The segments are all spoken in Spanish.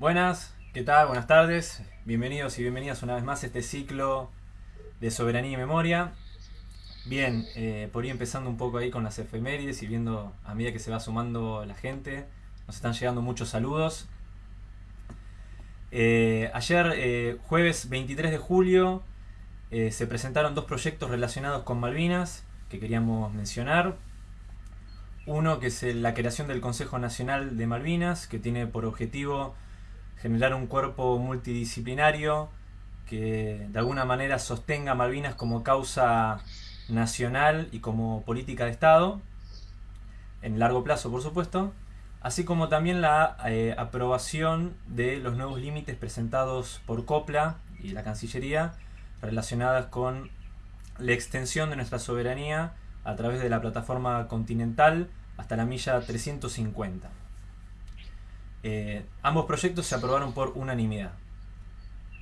Buenas, ¿qué tal? Buenas tardes. Bienvenidos y bienvenidas una vez más a este ciclo de soberanía y memoria. Bien, eh, por ir empezando un poco ahí con las efemérides y viendo a medida que se va sumando la gente, nos están llegando muchos saludos. Eh, ayer, eh, jueves 23 de julio, se presentaron dos proyectos relacionados con Malvinas que queríamos mencionar. Uno que es la creación del Consejo Nacional de Malvinas, que tiene por objetivo generar un cuerpo multidisciplinario que de alguna manera sostenga Malvinas como causa nacional y como política de Estado, en largo plazo por supuesto, así como también la eh, aprobación de los nuevos límites presentados por COPLA y la Cancillería relacionadas con la extensión de nuestra soberanía a través de la plataforma continental hasta la milla 350. Eh, ambos proyectos se aprobaron por unanimidad.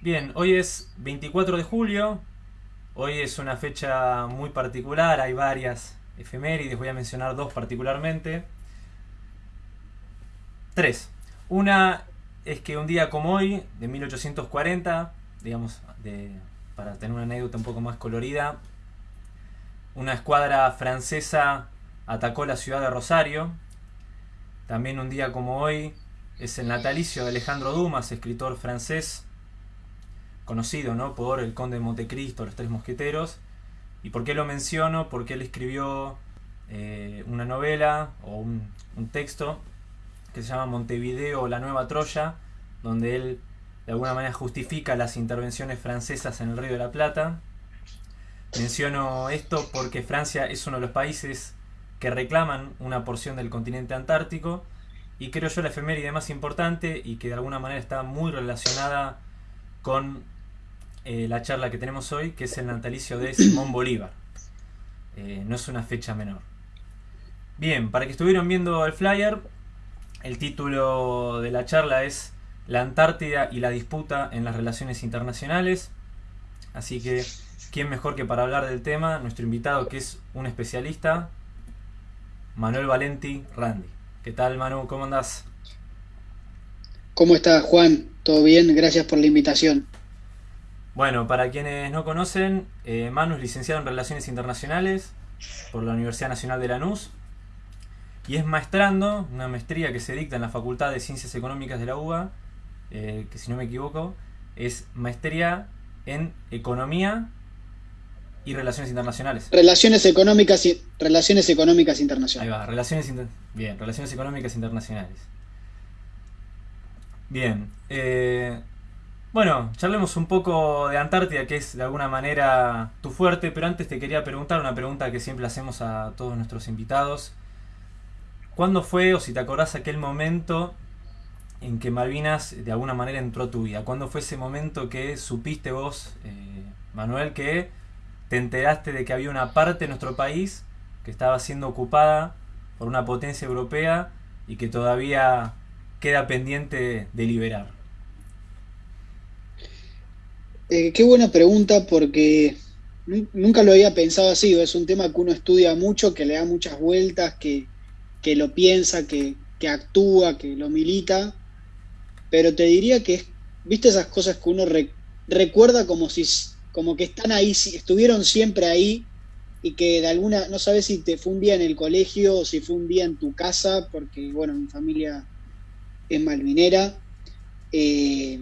Bien, hoy es 24 de julio, hoy es una fecha muy particular, hay varias efemérides, voy a mencionar dos particularmente. Tres. Una es que un día como hoy, de 1840, digamos, para tener una anécdota un poco más colorida, una escuadra francesa atacó la ciudad de Rosario. También un día como hoy es el natalicio de Alejandro Dumas, escritor francés, conocido ¿no? por El Conde de Montecristo, Los Tres Mosqueteros. ¿Y por qué lo menciono? Porque él escribió eh, una novela o un, un, texto que se llama Montevideo, la Nueva Troya, donde él de alguna manera justifica las intervenciones francesas en el Río de la Plata. Menciono esto porque Francia es uno de los países que reclaman una porción del continente antártico y creo yo la efeméride más importante y que de alguna manera está muy relacionada con eh, la charla que tenemos hoy, que es el natalicio de Simón Bolívar. Eh, no es una fecha menor. Bien, para que estuvieron viendo el flyer, el título de la charla es La Antártida y la disputa en las relaciones internacionales. Así que, ¿quién mejor que para hablar del tema? Nuestro invitado que es un especialista, Manuel Valenti Randi. ¿Qué tal, Manu? ¿Cómo andás? ¿Cómo estás, Juan? ¿Todo bien? Gracias por la invitación. Bueno, para quienes no conocen, eh, Manu es licenciado en Relaciones Internacionales por la Universidad Nacional de Lanús y es maestrando, una maestría que se dicta en la Facultad de Ciencias Económicas de la UBA, eh, que si no me equivoco, es maestría en Economía y relaciones internacionales. Relaciones económicas y relaciones económicas internacionales. Ahí va, relaciones bien, relaciones económicas internacionales. Bien, eh, bueno, charlemos un poco de Antártida, que es de alguna manera tu fuerte, pero antes te quería preguntar una pregunta que siempre hacemos a todos nuestros invitados. ¿Cuándo fue, o si te acordás, aquel momento en que Malvinas de alguna manera entró a tu vida? ¿Cuándo fue ese momento que supiste vos, eh, Manuel, que te enteraste de que había una parte de nuestro país que estaba siendo ocupada por una potencia europea y que todavía queda pendiente de liberar? Eh, qué buena pregunta porque nunca lo había pensado así, es un tema que uno estudia mucho, que le da muchas vueltas, que, lo piensa, que, actúa, que lo milita, pero te diría que, viste esas cosas que uno recuerda como si como que están ahí, estuvieron siempre ahí y que de alguna, no sabes si te fue un día en el colegio o si fue un día en tu casa, porque bueno, mi familia es malvinera, eh,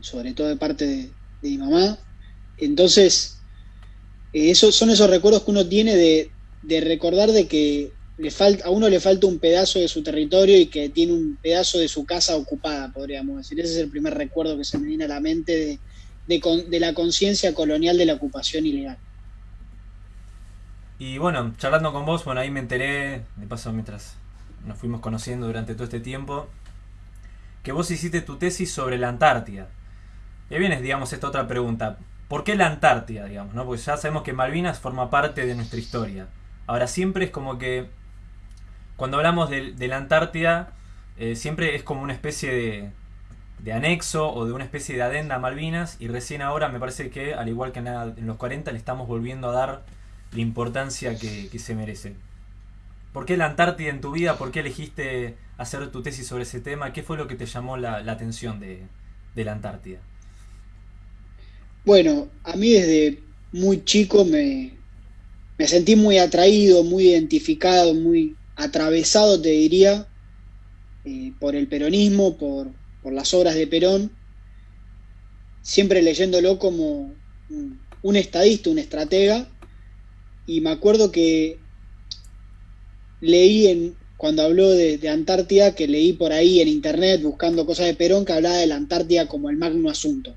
sobre todo de parte de, mi mamá. Entonces, eh, esos son esos recuerdos que uno tiene de, de recordar de que le falta, a uno le falta un pedazo de su territorio y que tiene un pedazo de su casa ocupada, podríamos decir. Ese es el primer recuerdo que se me viene a la mente de, de, la conciencia colonial de la ocupación ilegal. Y bueno, charlando con vos, bueno, ahí me enteré, de paso mientras nos fuimos conociendo durante todo este tiempo, que vos hiciste tu tesis sobre la Antártida. Y vienes, digamos, esta otra pregunta. ¿Por qué la Antártida, digamos? ¿no? Porque ya sabemos que Malvinas forma parte de nuestra historia. Ahora, siempre es como que cuando hablamos de, la Antártida, eh, siempre es como una especie de, de anexo o de una especie de adenda a Malvinas y recién ahora me parece que, al igual que en, los 40, le estamos volviendo a dar la importancia que, se merece. ¿Por qué la Antártida en tu vida? ¿Por qué elegiste hacer tu tesis sobre ese tema? ¿Qué fue lo que te llamó la, atención de, la Antártida? Bueno, a mí desde muy chico me, sentí muy atraído, muy identificado, muy atravesado, te diría, eh, por el peronismo, por, por, las obras de Perón, siempre leyéndolo como un, estadista, un estratega, y me acuerdo que leí cuando habló de, Antártida, que leí por ahí en internet buscando cosas de Perón, que hablaba de la Antártida como el magno asunto.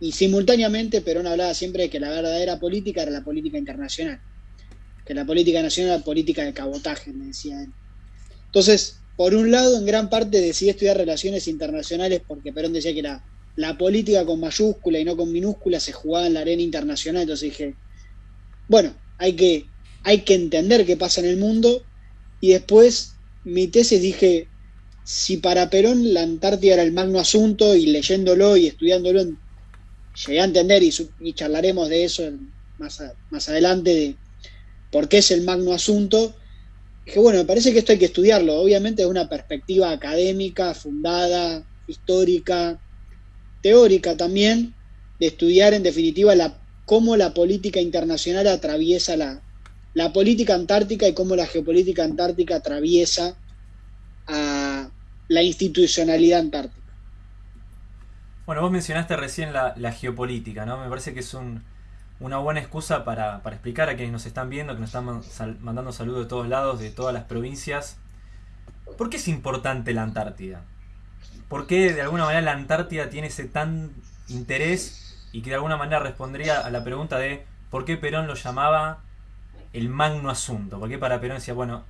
Y simultáneamente Perón hablaba siempre de que la verdadera política era la política internacional, que la política nacional era la política de cabotaje, me decía él. Entonces, por un lado, en gran parte decidí estudiar relaciones internacionales porque Perón decía que la, política con mayúscula y no con minúscula se jugaba en la arena internacional, entonces dije, bueno, hay que, hay que entender qué pasa en el mundo. Y después mi tesis dije, si para Perón la Antártida era el magno asunto y leyéndolo y estudiándolo llegué a entender y, charlaremos de eso más, más adelante, de por qué es el magno asunto, dije, bueno, me parece que esto hay que estudiarlo, obviamente desde una perspectiva académica, fundada, histórica, teórica también, de estudiar en definitiva la, cómo la política internacional atraviesa la, la política antártica y cómo la geopolítica antártica atraviesa a la institucionalidad antártica. Bueno, vos mencionaste recién la, geopolítica, ¿no? Me parece que es una buena excusa para, explicar a quienes nos están viendo, que nos están mandando saludos de todos lados, de todas las provincias. ¿Por qué es importante la Antártida? ¿Por qué de alguna manera la Antártida tiene ese tan interés y que de alguna manera respondería a la pregunta de por qué Perón lo llamaba el magno asunto, porque para Perón decía, bueno,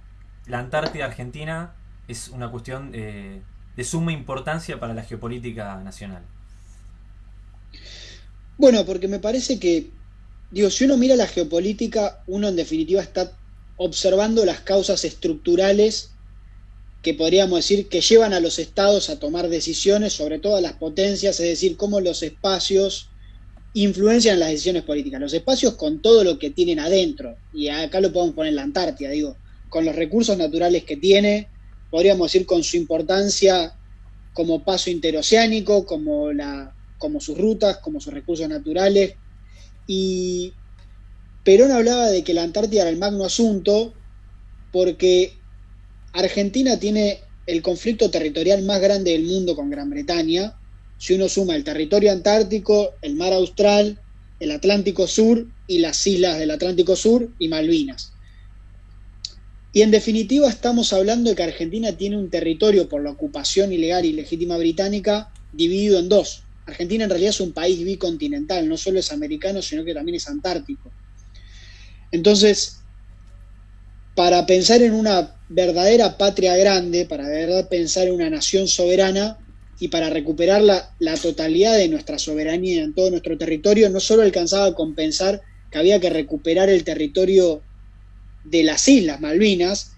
la Antártida Argentina es una cuestión eh, de suma importancia para la geopolítica nacional. Bueno, porque me parece que, digo, si uno mira la geopolítica, uno en definitiva está observando las causas estructurales que podríamos decir que llevan a los estados a tomar decisiones, sobre todo a las potencias, es decir, cómo los espacios influencian las decisiones políticas. Los espacios con todo lo que tienen adentro, y acá lo podemos poner en la Antártida, digo, con los recursos naturales que tiene, podríamos decir con su importancia como paso interoceánico, como, la, como sus rutas, como sus recursos naturales. Y Perón hablaba de que la Antártida era el magno asunto porque Argentina tiene el conflicto territorial más grande del mundo con Gran Bretaña, si uno suma el territorio antártico, el mar austral, el Atlántico Sur y las islas del Atlántico Sur y Malvinas. Y en definitiva estamos hablando de que Argentina tiene un territorio por la ocupación ilegal y legítima británica dividido en dos. Argentina en realidad es un país bicontinental, no solo es americano, sino que también es antártico. Entonces, para pensar en una verdadera patria grande, para verdad pensar en una nación soberana, y para recuperar la, totalidad de nuestra soberanía en todo nuestro territorio, no solo alcanzaba con pensar que había que recuperar el territorio de las Islas Malvinas,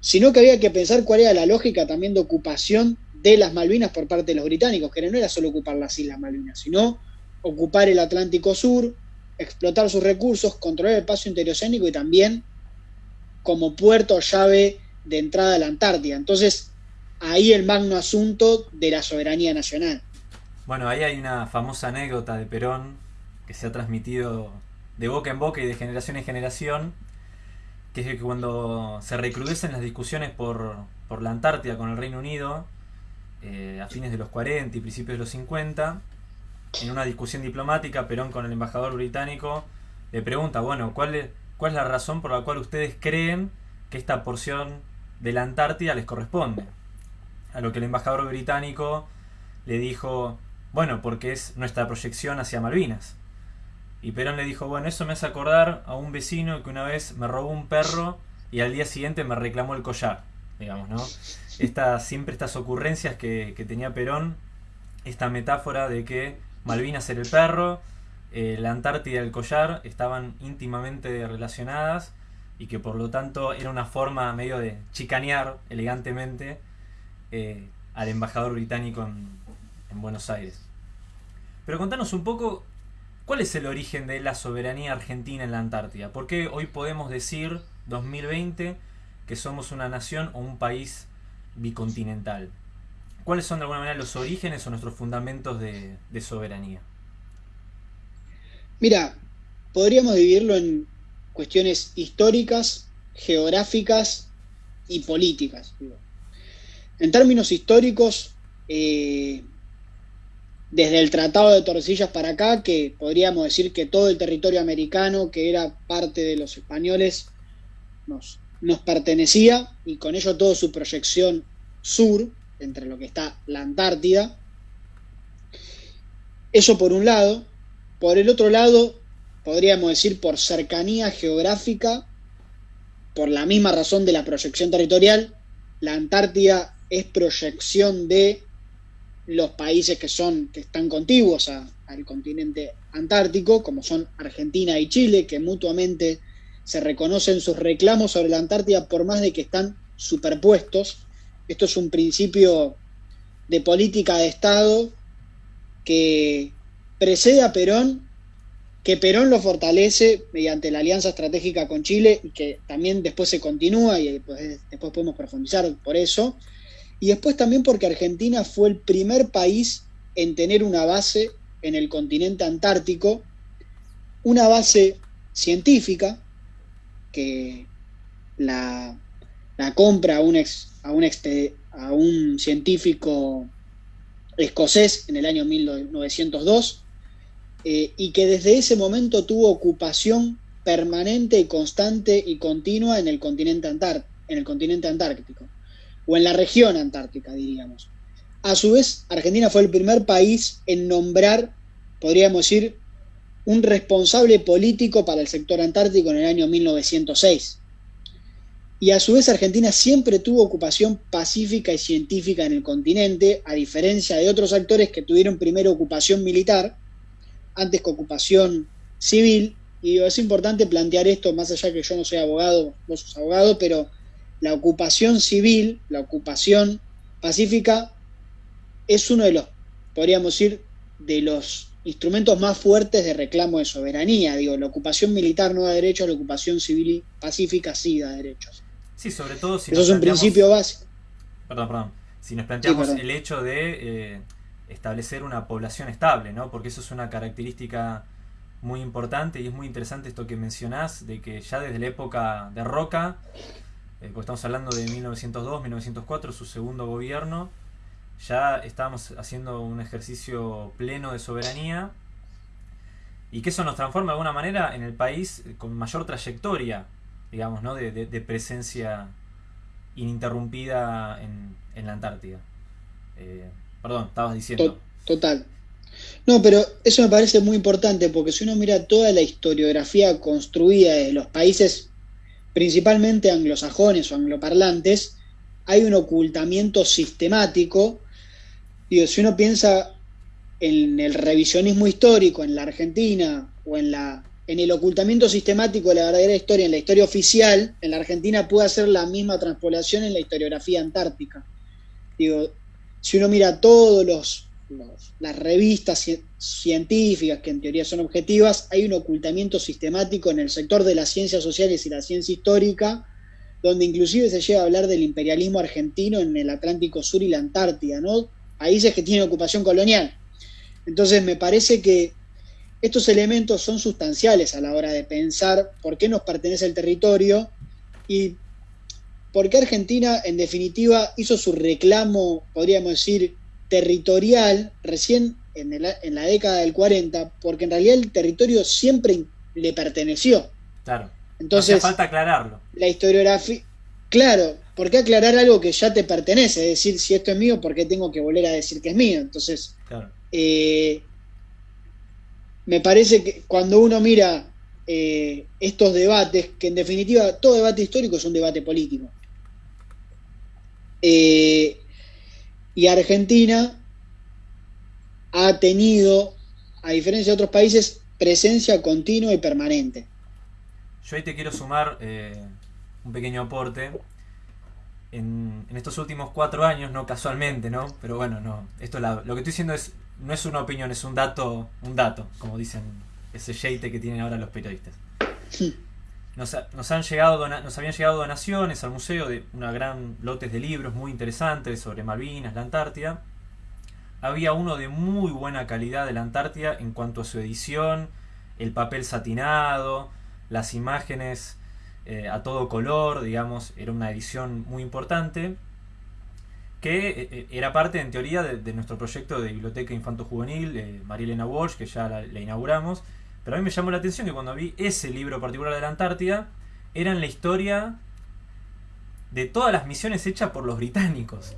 sino que había que pensar cuál era la lógica también de ocupación de las Malvinas por parte de los británicos, que no era solo ocupar las Islas Malvinas, sino ocupar el Atlántico Sur, explotar sus recursos, controlar el paso interoceánico y también como puerto llave de entrada a la Antártida. Entonces, ahí el magno asunto de la soberanía nacional. Bueno, ahí hay una famosa anécdota de Perón que se ha transmitido de boca en boca y de generación en generación, que es que cuando se recrudecen las discusiones por, la Antártida con el Reino Unido, eh, a fines de los 40 y principios de los 50, en una discusión diplomática, Perón con el embajador británico le pregunta, bueno, ¿cuál es, ¿cuál es la razón por la cual ustedes creen que esta porción de la Antártida les corresponde? A lo que el embajador británico le dijo, bueno, porque es nuestra proyección hacia Malvinas. Y Perón le dijo, bueno, eso me hace acordar a un vecino que una vez me robó un perro y al día siguiente me reclamó el collar, digamos, ¿no? siempre estas ocurrencias que, tenía Perón, esta metáfora de que Malvinas era el perro, eh, la Antártida y el collar estaban íntimamente relacionadas y que por lo tanto era una forma medio de chicanear elegantemente eh, al embajador británico en, Buenos Aires. Pero contanos un poco cuál es el origen de la soberanía argentina en la Antártida. ¿Por qué hoy podemos decir, 2020, que somos una nación o un país bicontinental. ¿Cuáles son de alguna manera los orígenes o nuestros fundamentos de, soberanía? Mira, podríamos dividirlo en cuestiones históricas, geográficas y políticas. En términos históricos, eh, desde el Tratado de Torrecillas para acá, que podríamos decir que todo el territorio americano, que era parte de los españoles, nos, nos pertenecía, y con ello toda su proyección sur, entre lo que está la Antártida. Eso por un lado. Por el otro lado, podríamos decir por cercanía geográfica, por la misma razón de la proyección territorial, la Antártida es proyección de los países que son que están contiguos al continente antártico, como son Argentina y Chile, que mutuamente se reconocen sus reclamos sobre la Antártida por más de que están superpuestos. Esto es un principio de política de Estado que precede a Perón, que Perón lo fortalece mediante la alianza estratégica con Chile y que también después se continúa y después, después podemos profundizar por eso y después también porque Argentina fue el primer país en tener una base en el continente antártico, una base científica que la, compra a un, ex, a, un científico escocés en el año 1902 eh, y que desde ese momento tuvo ocupación permanente y constante y continua en el continente, en el continente antártico o en la región antártica, diríamos. A su vez, Argentina fue el primer país en nombrar, podríamos decir, un responsable político para el sector antártico en el año 1906. Y a su vez Argentina siempre tuvo ocupación pacífica y científica en el continente, a diferencia de otros actores que tuvieron primero ocupación militar, antes que ocupación civil. Y es importante plantear esto, más allá que yo no soy abogado, vos sos abogado, pero la ocupación civil, la ocupación pacífica, es uno de los, podríamos decir, de los instrumentos más fuertes de reclamo de soberanía. Digo, la ocupación militar no da derechos, la ocupación civil y pacífica sí da derechos. Sí, sobre todo si... Eso es un principio básico. Perdón, perdón. Si nos planteamos el hecho de eh, establecer una población estable, ¿no? Porque eso es una característica muy importante y es muy interesante esto que mencionás, de que ya desde la época de Roca eh, estamos hablando de 1902, 1904, su segundo gobierno, ya estábamos haciendo un ejercicio pleno de soberanía y que eso nos transforma de alguna manera en el país con mayor trayectoria, digamos, ¿no? de, presencia ininterrumpida en, la Antártida. Eh, perdón, estabas diciendo. Total. No, pero eso me parece muy importante porque si uno mira toda la historiografía construida de los países principalmente anglosajones o angloparlantes, hay un ocultamiento sistemático. Digo, si uno piensa en el revisionismo histórico en la Argentina o en, la, en el ocultamiento sistemático de la verdadera historia, en la historia oficial, en la Argentina puede hacer la misma transpolación en la historiografía antártica. Digo, si uno mira todos los las revistas científicas, que en teoría son objetivas, hay un ocultamiento sistemático en el sector de las ciencias sociales y la ciencia histórica, donde inclusive se llega a hablar del imperialismo argentino en el Atlántico Sur y la Antártida, ¿no? Países que tienen ocupación colonial. Entonces me parece que estos elementos son sustanciales a la hora de pensar por qué nos pertenece el territorio y por qué Argentina, en definitiva, hizo su reclamo, podríamos decir, territorial recién en, la década del 40, porque en realidad el territorio siempre le perteneció. Claro. Entonces, Hace falta aclararlo. La historiografía, claro, ¿por qué aclarar algo que ya te pertenece? Es decir, si esto es mío, ¿por qué tengo que volver a decir que es mío? Entonces, eh, me parece que cuando uno mira eh, estos debates, que en definitiva todo debate histórico es un debate político, eh, y Argentina ha tenido, a diferencia de otros países, presencia continua y permanente. Yo ahí te quiero sumar un pequeño aporte. En, estos últimos cuatro años, no casualmente, ¿no? Pero bueno, no. Esto lo que estoy diciendo es no es una opinión, es un dato, un dato, como dicen ese jeite que tienen ahora los periodistas. En nos, han llegado nos habían llegado donaciones al museo de una gran lotes de libros muy interesantes sobre Malvinas, la Antártida. Había uno de muy buena calidad de la Antártida en cuanto a su edición, el papel satinado, las imágenes eh, a todo color, digamos, era una edición muy importante que eh, eh, era parte en teoría de, nuestro proyecto de biblioteca infanto-juvenil, eh, María Elena Walsh, que ya la, inauguramos, pero a mí me llamó la atención que cuando vi ese libro particular de la Antártida, era en la historia de todas las misiones hechas por los británicos.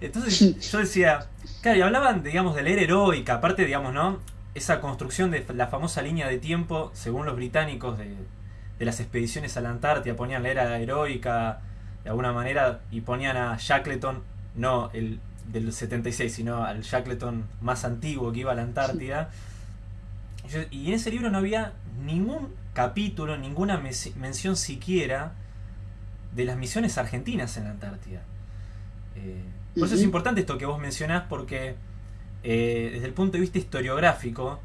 Entonces yo decía, claro, y hablaban, digamos, de la era heroica, aparte, digamos, ¿no? Esa construcción de la famosa línea de tiempo, según los británicos, de, de las expediciones a la Antártida, ponían la era heroica de alguna manera y ponían a Shackleton no el del 76, sino al Shackleton más antiguo que iba a la Antártida. Y en ese libro no había ningún capítulo, ninguna mención siquiera de las misiones argentinas en la Antártida. Eh, por eso es importante esto que vos mencionás, porque eh, desde el punto de vista historiográfico,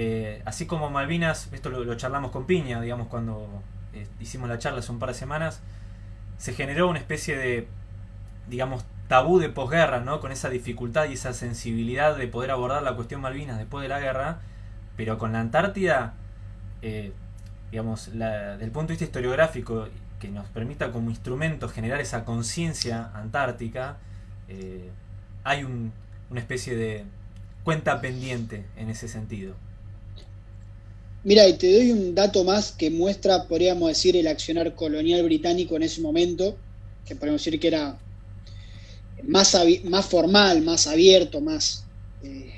eh, así como Malvinas, esto lo, charlamos con Piña, digamos, cuando hicimos la charla hace un par de semanas, se generó una especie de, digamos, tabú de posguerra, ¿no? Con esa dificultad y esa sensibilidad de poder abordar la cuestión Malvinas después de la guerra, pero con la Antártida, eh, digamos, la, del punto de vista historiográfico, que nos permita como instrumento generar esa conciencia antártica, eh, hay una especie de cuenta pendiente en ese sentido. Mira, y te doy un dato más que muestra, podríamos decir, el accionar colonial británico en ese momento, que podemos decir que era más, formal, más abierto, más eh,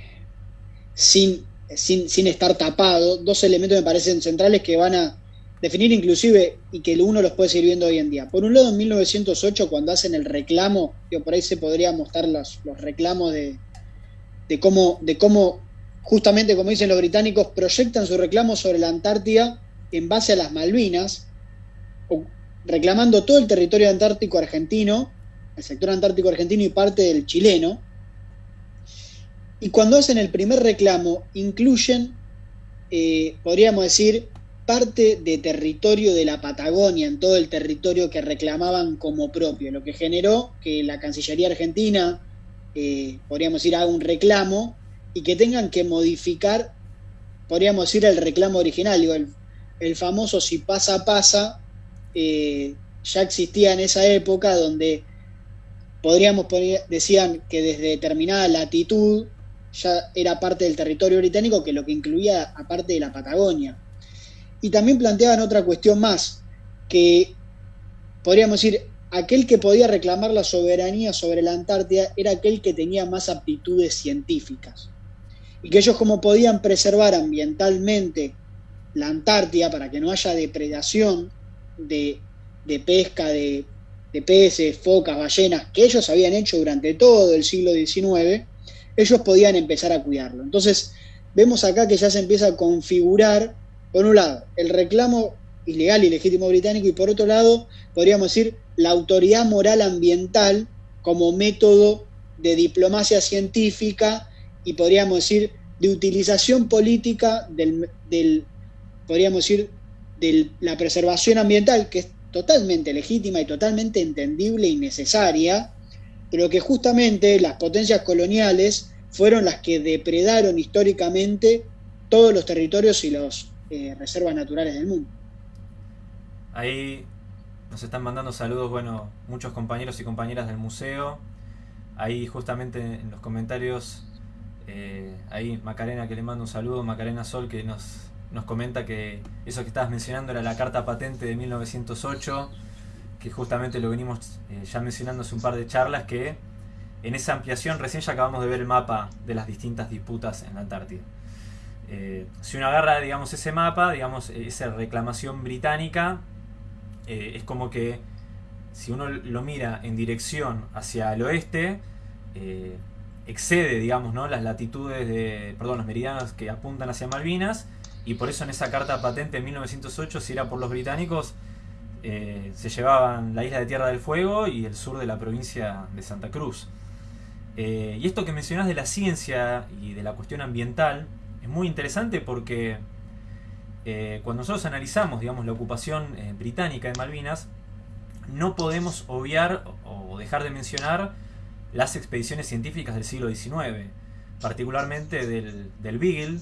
sin, sin, estar tapado, dos elementos me parecen centrales que van a definir inclusive y que uno los puede seguir viendo hoy en día. Por un lado, en 1908, cuando hacen el reclamo, por ahí se podría mostrar los, los reclamos de, de, cómo, de cómo, justamente como dicen los británicos, proyectan su reclamo sobre la Antártida en base a las Malvinas, reclamando todo el territorio antártico argentino el sector antártico argentino y parte del chileno. Y cuando hacen el primer reclamo, incluyen, eh, podríamos decir, parte de territorio de la Patagonia, en todo el territorio que reclamaban como propio, lo que generó que la Cancillería Argentina, eh, podríamos decir, haga un reclamo y que tengan que modificar, podríamos decir, el reclamo original, digo, el, famoso si pasa, pasa, eh, ya existía en esa época donde podríamos poner, decían que desde determinada latitud ya era parte del territorio británico, que lo que incluía aparte de la Patagonia. Y también planteaban otra cuestión más, que podríamos decir, aquel que podía reclamar la soberanía sobre la Antártida era aquel que tenía más aptitudes científicas. Y que ellos como podían preservar ambientalmente la Antártida para que no haya depredación de, de pesca, de de peces, focas, ballenas, que ellos habían hecho durante todo el siglo XIX, ellos podían empezar a cuidarlo. Entonces, vemos acá que ya se empieza a configurar, por un lado, el reclamo ilegal y legítimo británico y por otro lado, podríamos decir, la autoridad moral ambiental como método de diplomacia científica y podríamos decir de utilización política del, del podríamos decir, de la preservación ambiental, que es totalmente legítima y totalmente entendible y necesaria, pero que justamente las potencias coloniales fueron las que depredaron históricamente todos los territorios y las eh, reservas naturales del mundo. Ahí nos están mandando saludos, bueno, muchos compañeros y compañeras del museo. Ahí justamente en los comentarios, eh, ahí Macarena que le mando un saludo, Macarena Sol que nos nos comenta que eso que estabas mencionando era la carta patente de 1908, que justamente lo venimos eh, ya mencionando hace un par de charlas, que en esa ampliación recién ya acabamos de ver el mapa de las distintas disputas en la Antártida. Eh, si uno agarra, digamos, ese mapa, digamos, esa reclamación británica, es como que si uno lo mira en dirección hacia el oeste, excede, digamos, ¿no? las latitudes de, perdón, los meridianos que apuntan hacia Malvinas, y por eso en esa carta patente en 1908, si era por los británicos, eh, se llevaban la isla de Tierra del Fuego y el sur de la provincia de Santa Cruz. Eh, y esto que mencionás de la ciencia y de la cuestión ambiental es muy interesante porque eh, cuando nosotros analizamos, digamos, la ocupación británica de Malvinas, no podemos obviar o dejar de mencionar las expediciones científicas del siglo XIX, particularmente del, del Beagle,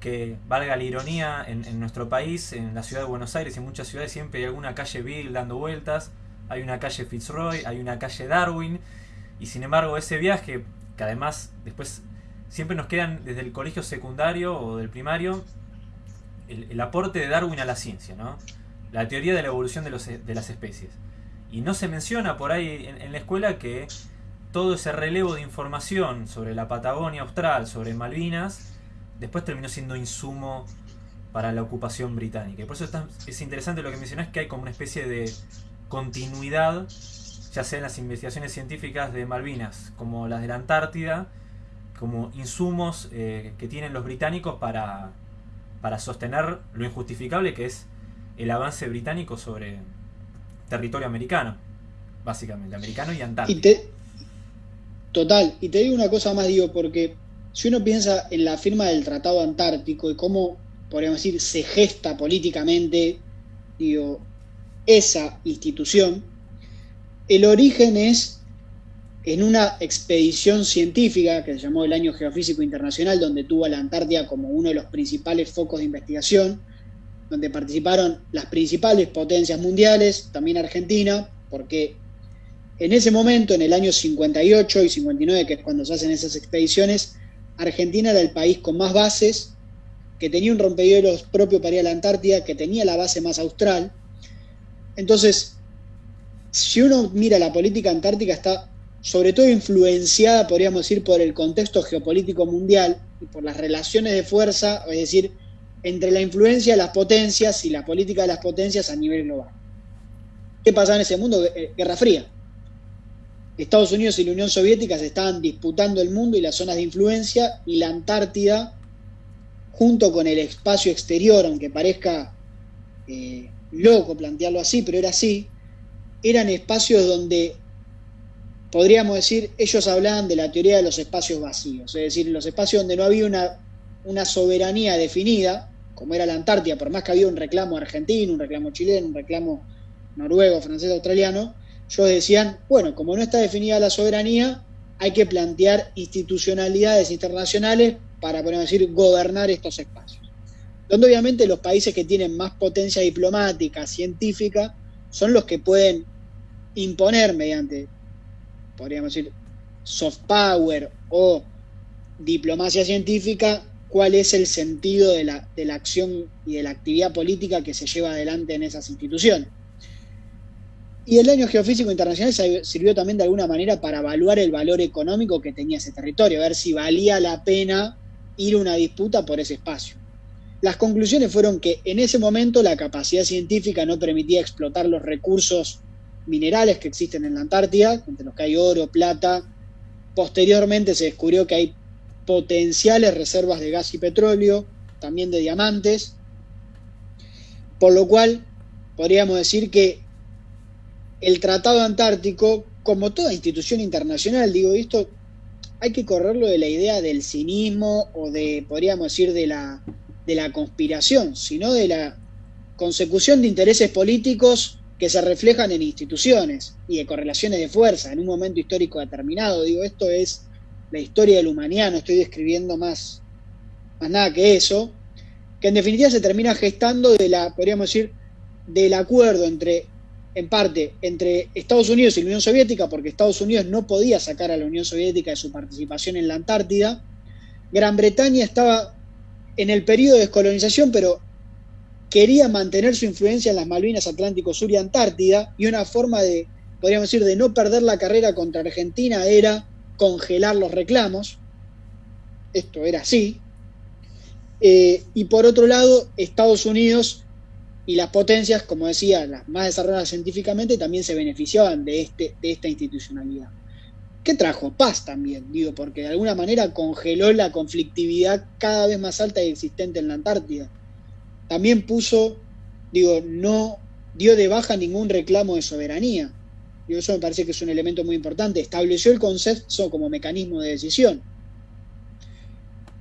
que valga la ironía, en, nuestro país, en la ciudad de Buenos Aires en muchas ciudades siempre hay alguna calle Beagle dando vueltas, hay una calle Fitzroy, hay una calle Darwin, y sin embargo ese viaje, que además después siempre nos quedan desde el colegio secundario o del primario, el, aporte de Darwin a la ciencia, ¿no? la teoría de la evolución de, los, de las especies. Y no se menciona por ahí en la escuela que todo ese relevo de información sobre la Patagonia Austral, sobre Malvinas, después terminó siendo insumo para la ocupación británica. Y por eso es interesante lo que mencionás, que hay como una especie de continuidad, ya sea en las investigaciones científicas de Malvinas, como las de la Antártida, como insumos eh, que tienen los británicos para, para sostener lo injustificable que es el avance británico sobre territorio americano, básicamente, americano y antártico. Total, y te digo una cosa más, digo, porque si uno piensa en la firma del Tratado Antártico y cómo, podríamos decir, se gesta políticamente, digo, esa institución, el origen es en una expedición científica que se llamó el Año Geofísico Internacional, donde tuvo a la Antártida como uno de los principales focos de investigación, donde participaron las principales potencias mundiales, también Argentina, porque en ese momento, en el año 58 y 59, que es cuando se hacen esas expediciones, Argentina era el país con más bases, que tenía un rompehielos propio para ir a la Antártida, que tenía la base más austral. Entonces, si uno mira la política antártica, está sobre todo influenciada, podríamos decir, por el contexto geopolítico mundial y por las relaciones de fuerza, es decir, entre la influencia de las potencias y la política de las potencias a nivel global. ¿Qué pasaba en ese mundo? Eh, Guerra Fría. Estados Unidos y la Unión Soviética se estaban disputando el mundo y las zonas de influencia y la Antártida, junto con el espacio exterior, aunque parezca eh, loco plantearlo así, pero era así, eran espacios donde, podríamos decir, ellos hablaban de la teoría de los espacios vacíos, es decir, los espacios donde no había una, una soberanía definida, como era la Antártida, por más que había un reclamo argentino, un reclamo chileno, un reclamo noruego, francés, australiano, ellos decían, bueno, como no está definida la soberanía, hay que plantear institucionalidades internacionales para, podemos decir, gobernar estos espacios. Donde obviamente los países que tienen más potencia diplomática, científica, son los que pueden imponer mediante, podríamos decir, soft power o diplomacia científica, cuál es el sentido de la, de la acción y de la actividad política que se lleva adelante en esas instituciones. Y el año geofísico internacional sirvió también de alguna manera para evaluar el valor económico que tenía ese territorio, a ver si valía la pena ir a una disputa por ese espacio. Las conclusiones fueron que en ese momento la capacidad científica no permitía explotar los recursos minerales que existen en la Antártida, entre los que hay oro, plata. Posteriormente se descubrió que hay potenciales reservas de gas y petróleo, también de diamantes, por lo cual podríamos decir que el Tratado Antártico, como toda institución internacional, digo, esto hay que correrlo de la idea del cinismo o de, podríamos decir, de la, de la conspiración, sino de la consecución de intereses políticos que se reflejan en instituciones y de correlaciones de fuerza en un momento histórico determinado. Digo, esto es la historia del humanidad, no estoy describiendo más, más nada que eso, que en definitiva se termina gestando de la, podríamos decir, del acuerdo entre en parte entre Estados Unidos y la Unión Soviética, porque Estados Unidos no podía sacar a la Unión Soviética de su participación en la Antártida. Gran Bretaña estaba en el periodo de descolonización, pero quería mantener su influencia en las Malvinas Atlántico Sur y Antártida, y una forma de, podríamos decir, de no perder la carrera contra Argentina era congelar los reclamos. Esto era así. Eh, y por otro lado, Estados Unidos y las potencias, como decía, las más desarrolladas científicamente, también se beneficiaban de, este, de esta institucionalidad. ¿Qué trajo? Paz también, digo, porque de alguna manera congeló la conflictividad cada vez más alta y existente en la Antártida. También puso, digo, no dio de baja ningún reclamo de soberanía. Digo, eso me parece que es un elemento muy importante. Estableció el consenso como mecanismo de decisión.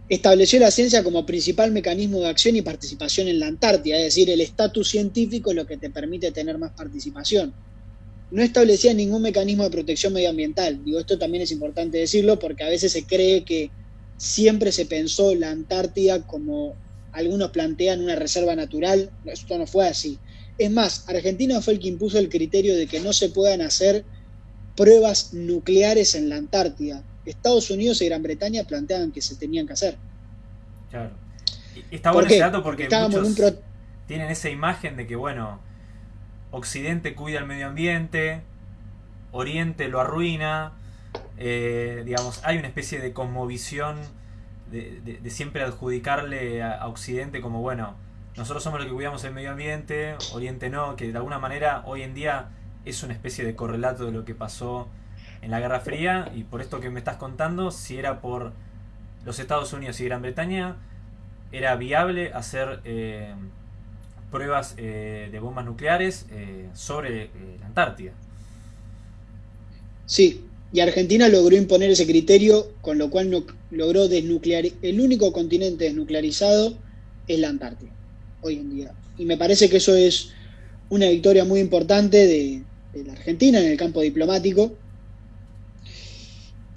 Estableció la ciencia como principal mecanismo de acción y participación en la Antártida, es decir, el estatus científico es lo que te permite tener más participación. No establecía ningún mecanismo de protección medioambiental. Digo, esto también es importante decirlo porque a veces se cree que siempre se pensó la Antártida como algunos plantean una reserva natural. Esto no fue así. Es más, Argentina fue el que impuso el criterio de que no se puedan hacer pruebas nucleares en la Antártida. Estados Unidos y Gran Bretaña planteaban que se tenían que hacer. Claro. está bueno ese dato porque muchos tienen esa imagen de que, bueno, Occidente cuida el medio ambiente, Oriente lo arruina, eh, digamos, hay una especie de cosmovisión de, siempre adjudicarle a, Occidente como, bueno, nosotros somos los que cuidamos el medio ambiente, Oriente no, que de alguna manera hoy en día es una especie de correlato de lo que pasó en la Guerra Fría y por esto que me estás contando, si era por los Estados Unidos y Gran Bretaña, era viable hacer eh, pruebas eh, de bombas nucleares eh, sobre la Antártida. Sí, y Argentina logró imponer ese criterio, con lo cual no, logró desnuclearizar. El único continente desnuclearizado es la Antártida, hoy en día. Y me parece que eso es una victoria muy importante de la Argentina en el campo diplomático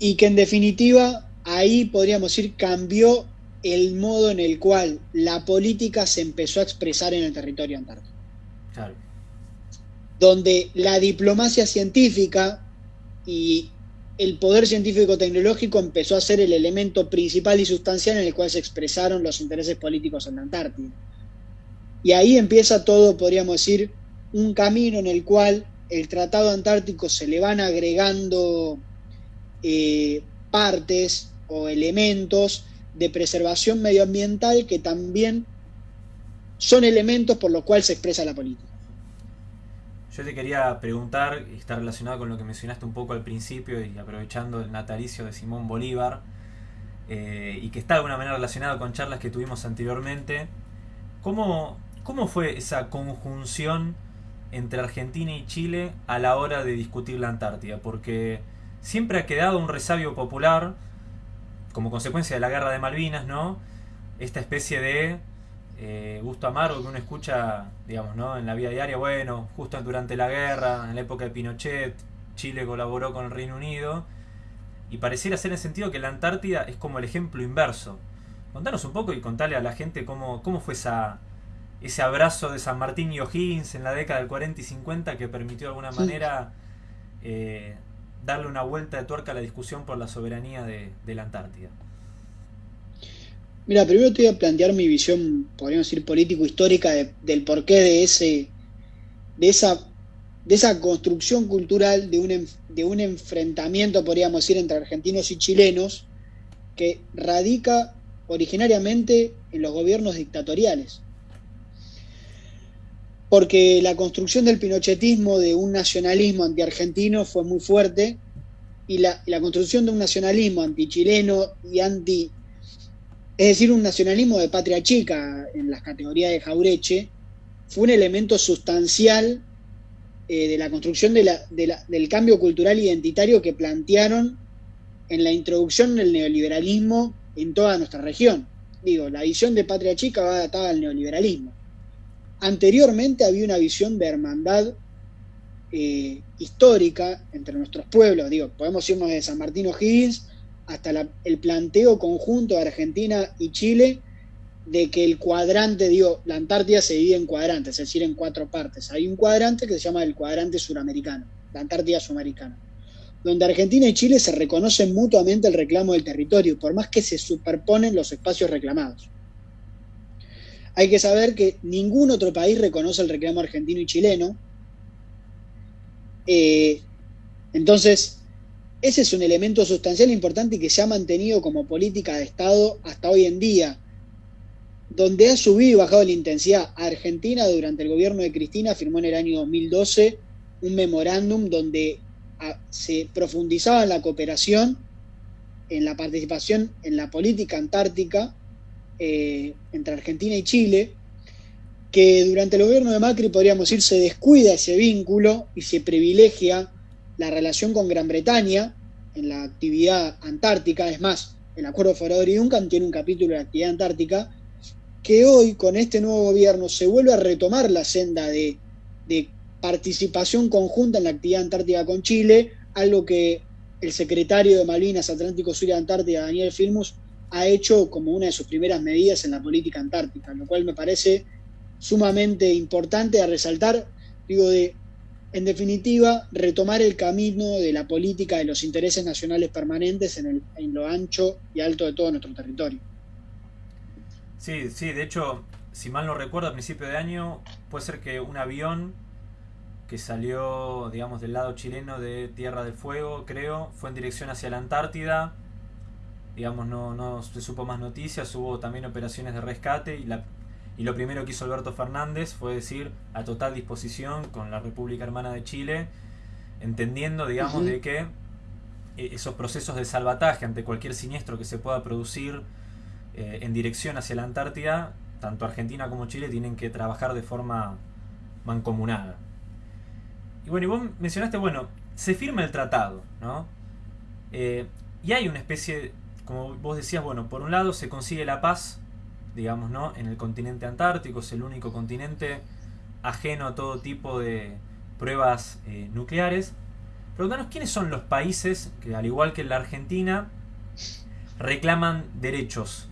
y que en definitiva ahí podríamos decir cambió el modo en el cual la política se empezó a expresar en el territorio antártico. Donde la diplomacia científica y el poder científico-tecnológico empezó a ser el elemento principal y sustancial en el cual se expresaron los intereses políticos en la Antártida. Y ahí empieza todo, podríamos decir, un camino en el cual el Tratado Antártico se le van agregando eh, partes o elementos de preservación medioambiental que también son elementos por los cuales se expresa la política. Yo te quería preguntar, y está relacionado con lo que mencionaste un poco al principio y aprovechando el natalicio de Simón Bolívar, eh, y que está de alguna manera relacionado con charlas que tuvimos anteriormente, ¿cómo, cómo fue esa conjunción entre Argentina y Chile a la hora de discutir la Antártida? Porque siempre ha quedado un resabio popular como consecuencia de la guerra de Malvinas, ¿no? Esta especie de eh, gusto amargo que uno escucha, digamos, ¿no? En la vida diaria, bueno, justo durante la guerra, en la época de Pinochet, Chile colaboró con el Reino Unido, y pareciera ser en el sentido que la Antártida es como el ejemplo inverso. Contanos un poco y contale a la gente cómo, cómo fue esa, ese abrazo de San Martín y O'Higgins en la década del 40 y 50 que permitió de alguna manera eh, darle una vuelta de tuerca a la discusión por la soberanía de, la Antártida? Mira, primero te voy a plantear mi visión, podríamos decir, político-histórica del porqué de ese, de esa, de esa construcción cultural de un, de un enfrentamiento, podríamos decir, entre argentinos y chilenos, que radica originariamente en los gobiernos dictatoriales porque la construcción del pinochetismo de un nacionalismo anti-argentino fue muy fuerte y la, construcción de un nacionalismo anti-chileno y anti, es decir, un nacionalismo de patria chica en las categorías de Jaureche, fue un elemento sustancial eh, de la construcción del cambio cultural identitario que plantearon en la introducción del neoliberalismo en toda nuestra región. Digo, la visión de patria chica va adaptada al neoliberalismo. Anteriormente había una visión de hermandad eh, histórica entre nuestros pueblos. Digo, podemos irnos de San Martín O'Higgins hasta el planteo conjunto de Argentina y Chile de que el cuadrante, digo, la Antártida se divide en cuadrantes, es decir, en cuatro partes. Hay un cuadrante que se llama el cuadrante suramericano, la Antártida sudamericana, donde Argentina y Chile se reconocen mutuamente el reclamo del territorio, por más que se superponen los espacios reclamados. Hay que saber que ningún otro país reconoce el reclamo argentino y chileno. Eh, entonces, ese es un elemento sustancial importante que se ha mantenido como política de Estado hasta hoy en día, donde ha subido y bajado la intensidad. Argentina, durante el gobierno de Cristina, firmó en el año 2012 un memorándum donde ah, se profundizaba en la cooperación, en la participación en la política antártica eh, entre Argentina y Chile, que durante el gobierno de Macri, podríamos decir, se descuida ese vínculo y se privilegia la relación con Gran Bretaña en la actividad antártica. Es más, el Acuerdo Federador y Duncan tiene un capítulo de actividad antártica, que hoy con este nuevo gobierno se vuelve a retomar la senda de, de participación conjunta en la actividad antártica con Chile, algo que el secretario de Malvinas Atlántico Sur y Antártida, Daniel Filmus, ha hecho como una de sus primeras medidas en la política antártica, lo cual me parece sumamente importante a resaltar, digo, de, en definitiva, retomar el camino de la política de los intereses nacionales permanentes en, lo ancho y alto de todo nuestro territorio. Sí, sí, de hecho, si mal no recuerdo, a principio de año, puede ser que un avión que salió, digamos, del lado chileno de Tierra del Fuego, creo, fue en dirección hacia la Antártida. Digamos, no, no se supo más noticias, hubo también operaciones de rescate y, la, y lo primero que hizo Alberto Fernández fue decir a total disposición con la República Hermana de Chile, entendiendo, digamos, uh -huh. de que eh, esos procesos de salvataje ante cualquier siniestro que se pueda producir eh, en dirección hacia la Antártida, tanto Argentina como Chile tienen que trabajar de forma mancomunada. Y bueno, y vos mencionaste, bueno, se firma el tratado, ¿no? Eh, y hay una especie, como vos decías, bueno, por un lado se consigue la paz, digamos, ¿no? En el continente antártico, es el único continente ajeno a todo tipo de pruebas eh, nucleares. Preguntanos quiénes son los países que, al igual que la Argentina, reclaman derechos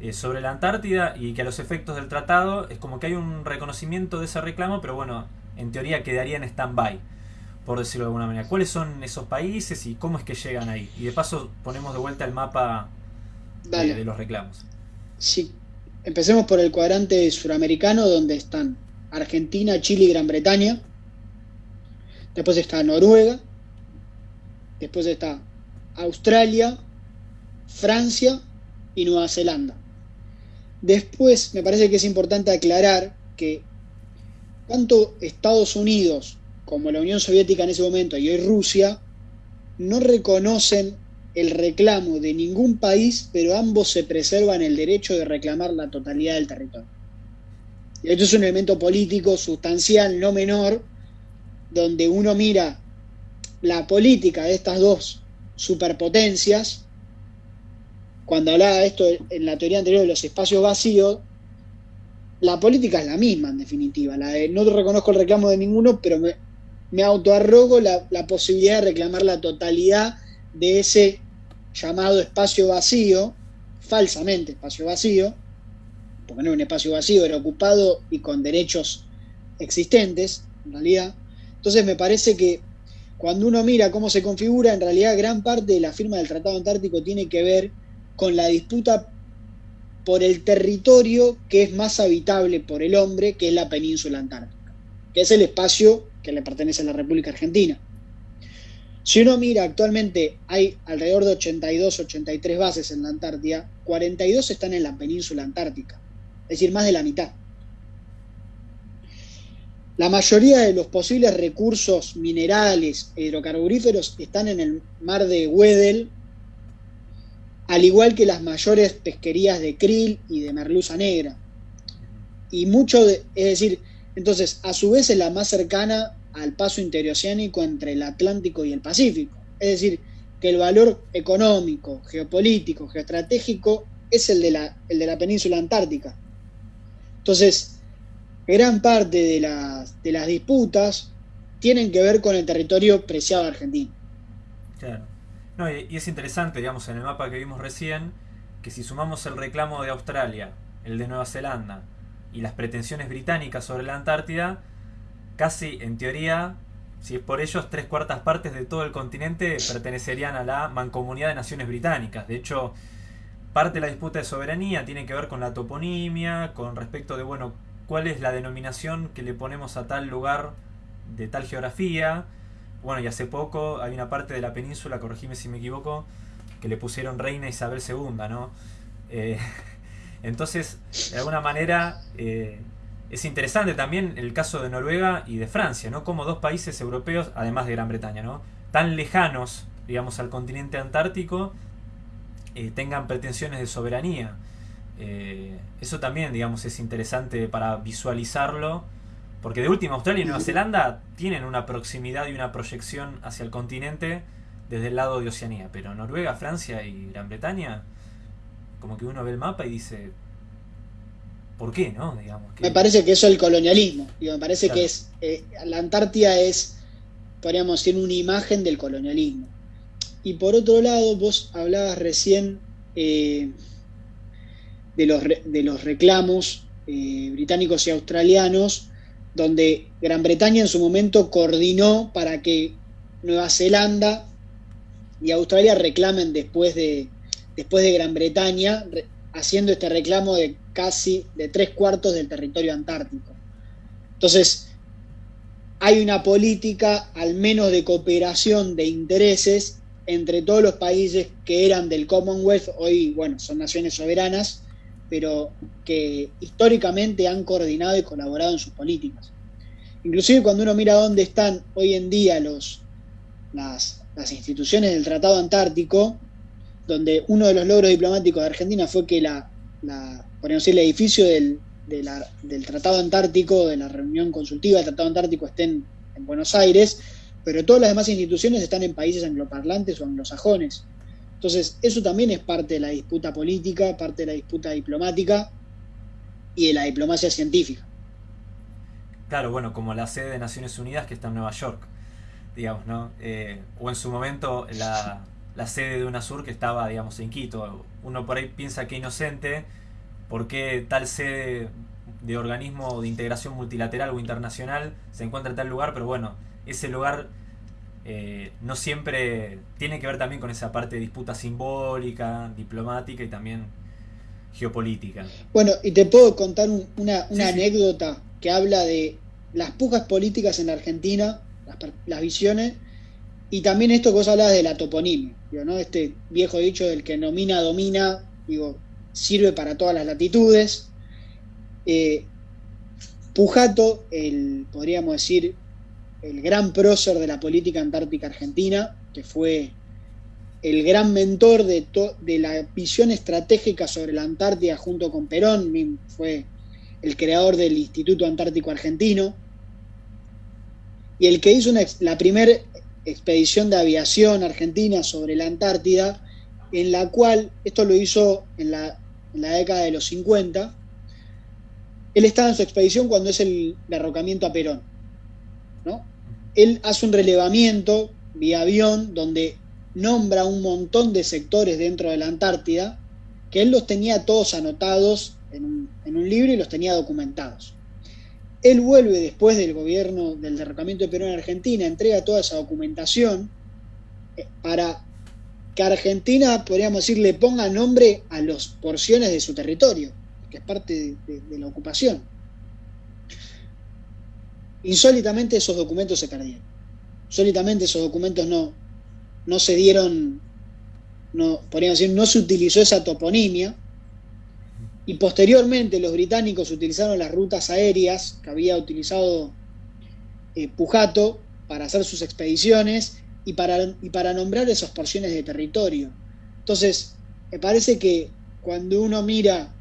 eh, sobre la Antártida y que a los efectos del tratado es como que hay un reconocimiento de ese reclamo, pero bueno, en teoría quedaría en stand-by, por decirlo de alguna manera. ¿Cuáles son esos países y cómo es que llegan ahí? Y de paso ponemos de vuelta el mapa de, de, los reclamos. Sí, empecemos por el cuadrante suramericano, donde están Argentina, Chile y Gran Bretaña. Después está Noruega. Después está Australia, Francia y Nueva Zelanda. Después, me parece que es importante aclarar que tanto Estados Unidos como la Unión Soviética en ese momento y hoy Rusia no reconocen el reclamo de ningún país, pero ambos se preservan el derecho de reclamar la totalidad del territorio. Esto es un elemento político sustancial, no menor, donde uno mira la política de estas dos superpotencias. Cuando hablaba de esto en la teoría anterior de los espacios vacíos, la política es la misma, en definitiva. La de no reconozco el reclamo de ninguno, pero me, me autoarrogo la, posibilidad de reclamar la totalidad de ese llamado espacio vacío, falsamente espacio vacío, porque no es un espacio vacío, era ocupado y con derechos existentes, en realidad. Entonces me parece que cuando uno mira cómo se configura, en realidad gran parte de la firma del Tratado Antártico tiene que ver con la disputa por el territorio que es más habitable por el hombre, que es la península antártica, que es el espacio que le pertenece a la República Argentina. Si uno mira, actualmente hay alrededor de 82, 83 bases en la Antártida, 42 están en la península antártica, es decir, más de la mitad. La mayoría de los posibles recursos minerales e hidrocarburíferos están en el mar de Weddell, al igual que las mayores pesquerías de krill y de merluza negra. Y mucho, de, es decir, entonces, a su vez es la más cercana al paso interoceánico entre el Atlántico y el Pacífico. Es decir, que el valor económico, geopolítico, geoestratégico es el de la, el de la península antártica. Entonces, gran parte de las, de las disputas tienen que ver con el territorio preciado argentino. Claro. No, y, y, es interesante, digamos, en el mapa que vimos recién, que si sumamos el reclamo de Australia, el de Nueva Zelanda y las pretensiones británicas sobre la Antártida, casi en teoría, si es por ellos, tres cuartas partes de todo el continente pertenecerían a la mancomunidad de naciones británicas. De hecho, parte de la disputa de soberanía tiene que ver con la toponimia, con respecto de, bueno, cuál es la denominación que le ponemos a tal lugar de tal geografía. Bueno, y hace poco hay una parte de la península, corregime si me equivoco, que le pusieron Reina Isabel II, ¿no? Eh, entonces, de alguna manera, eh, es interesante también el caso de Noruega y de Francia, ¿no? Como dos países europeos, además de Gran Bretaña, ¿no? Tan lejanos, digamos, al continente antártico, eh, tengan pretensiones de soberanía. Eh, eso también, digamos, es interesante para visualizarlo, porque de última Australia y Nueva Zelanda tienen una proximidad y una proyección hacia el continente desde el lado de Oceanía, pero Noruega, Francia y Gran Bretaña como que uno ve el mapa y dice, ¿por qué, no? Digamos, Me parece que eso es el colonialismo. me parece que es eh, la Antártida es, podríamos decir, una imagen del colonialismo. Y por otro lado, vos hablabas recién eh, de, los, de los reclamos eh, británicos y australianos, donde Gran Bretaña en su momento coordinó para que Nueva Zelanda y Australia reclamen después de, después de Gran Bretaña, haciendo este reclamo de casi de tres cuartos del territorio antártico. Entonces, hay una política al menos de cooperación de intereses entre todos los países que eran del Commonwealth, hoy, bueno, son naciones soberanas, pero que históricamente han coordinado y colaborado en sus políticas. Inclusive cuando uno mira dónde están hoy en día los, las, instituciones del Tratado Antártico, donde uno de los logros diplomáticos de Argentina fue que la, la decir, el edificio del, del Tratado Antártico, de la reunión consultiva del Tratado Antártico esté en Buenos Aires, pero todas las demás instituciones están en países angloparlantes o anglosajones. Entonces, eso también es parte de la disputa política, parte de la disputa diplomática y de la diplomacia científica. Claro, bueno, como la sede de Naciones Unidas que está en Nueva York, digamos, ¿no? Eh, o en su momento la, la, sede de UNASUR que estaba, digamos, en Quito. Uno por ahí piensa que inocente, ¿por qué tal sede de organismo de integración multilateral o internacional se encuentra en tal lugar? Pero bueno, ese lugar eh, no siempre tiene que ver también con esa parte de disputa simbólica, diplomática y también geopolítica. Bueno, y te puedo contar una, anécdota que habla de las pujas políticas en la Argentina, las, visiones, y también esto que vos hablabas de la toponimia, ¿no? este viejo dicho del que nomina, domina, digo, sirve para todas las latitudes. Eh, Pujato, el, podríamos decir, el gran prócer de la política antártica argentina, que fue el gran mentor de, de la visión estratégica sobre la Antártida junto con Perón, fue el creador del Instituto Antártico Argentino, y el que hizo la primera expedición de aviación argentina sobre la Antártida, en la cual, esto lo hizo en la, en la década de los 50, él estaba en su expedición cuando es el derrocamiento a Perón él hace un relevamiento vía avión donde nombra un montón de sectores dentro de la Antártida que él los tenía todos anotados en un, libro y los tenía documentados. Él vuelve después del gobierno del derrocamiento de Perón en Argentina, entrega toda esa documentación eh, para que Argentina, podríamos decir, le ponga nombre a las porciones de su territorio, que es parte de la ocupación. Insólitamente esos documentos se perdieron. Insólitamente esos documentos no, no se dieron, no, podríamos decir, no se utilizó esa toponimia. Y posteriormente los británicos utilizaron las rutas aéreas que había utilizado eh, Pujato para hacer sus expediciones y para, y para nombrar esas porciones de territorio. Entonces, me parece que cuando uno mira,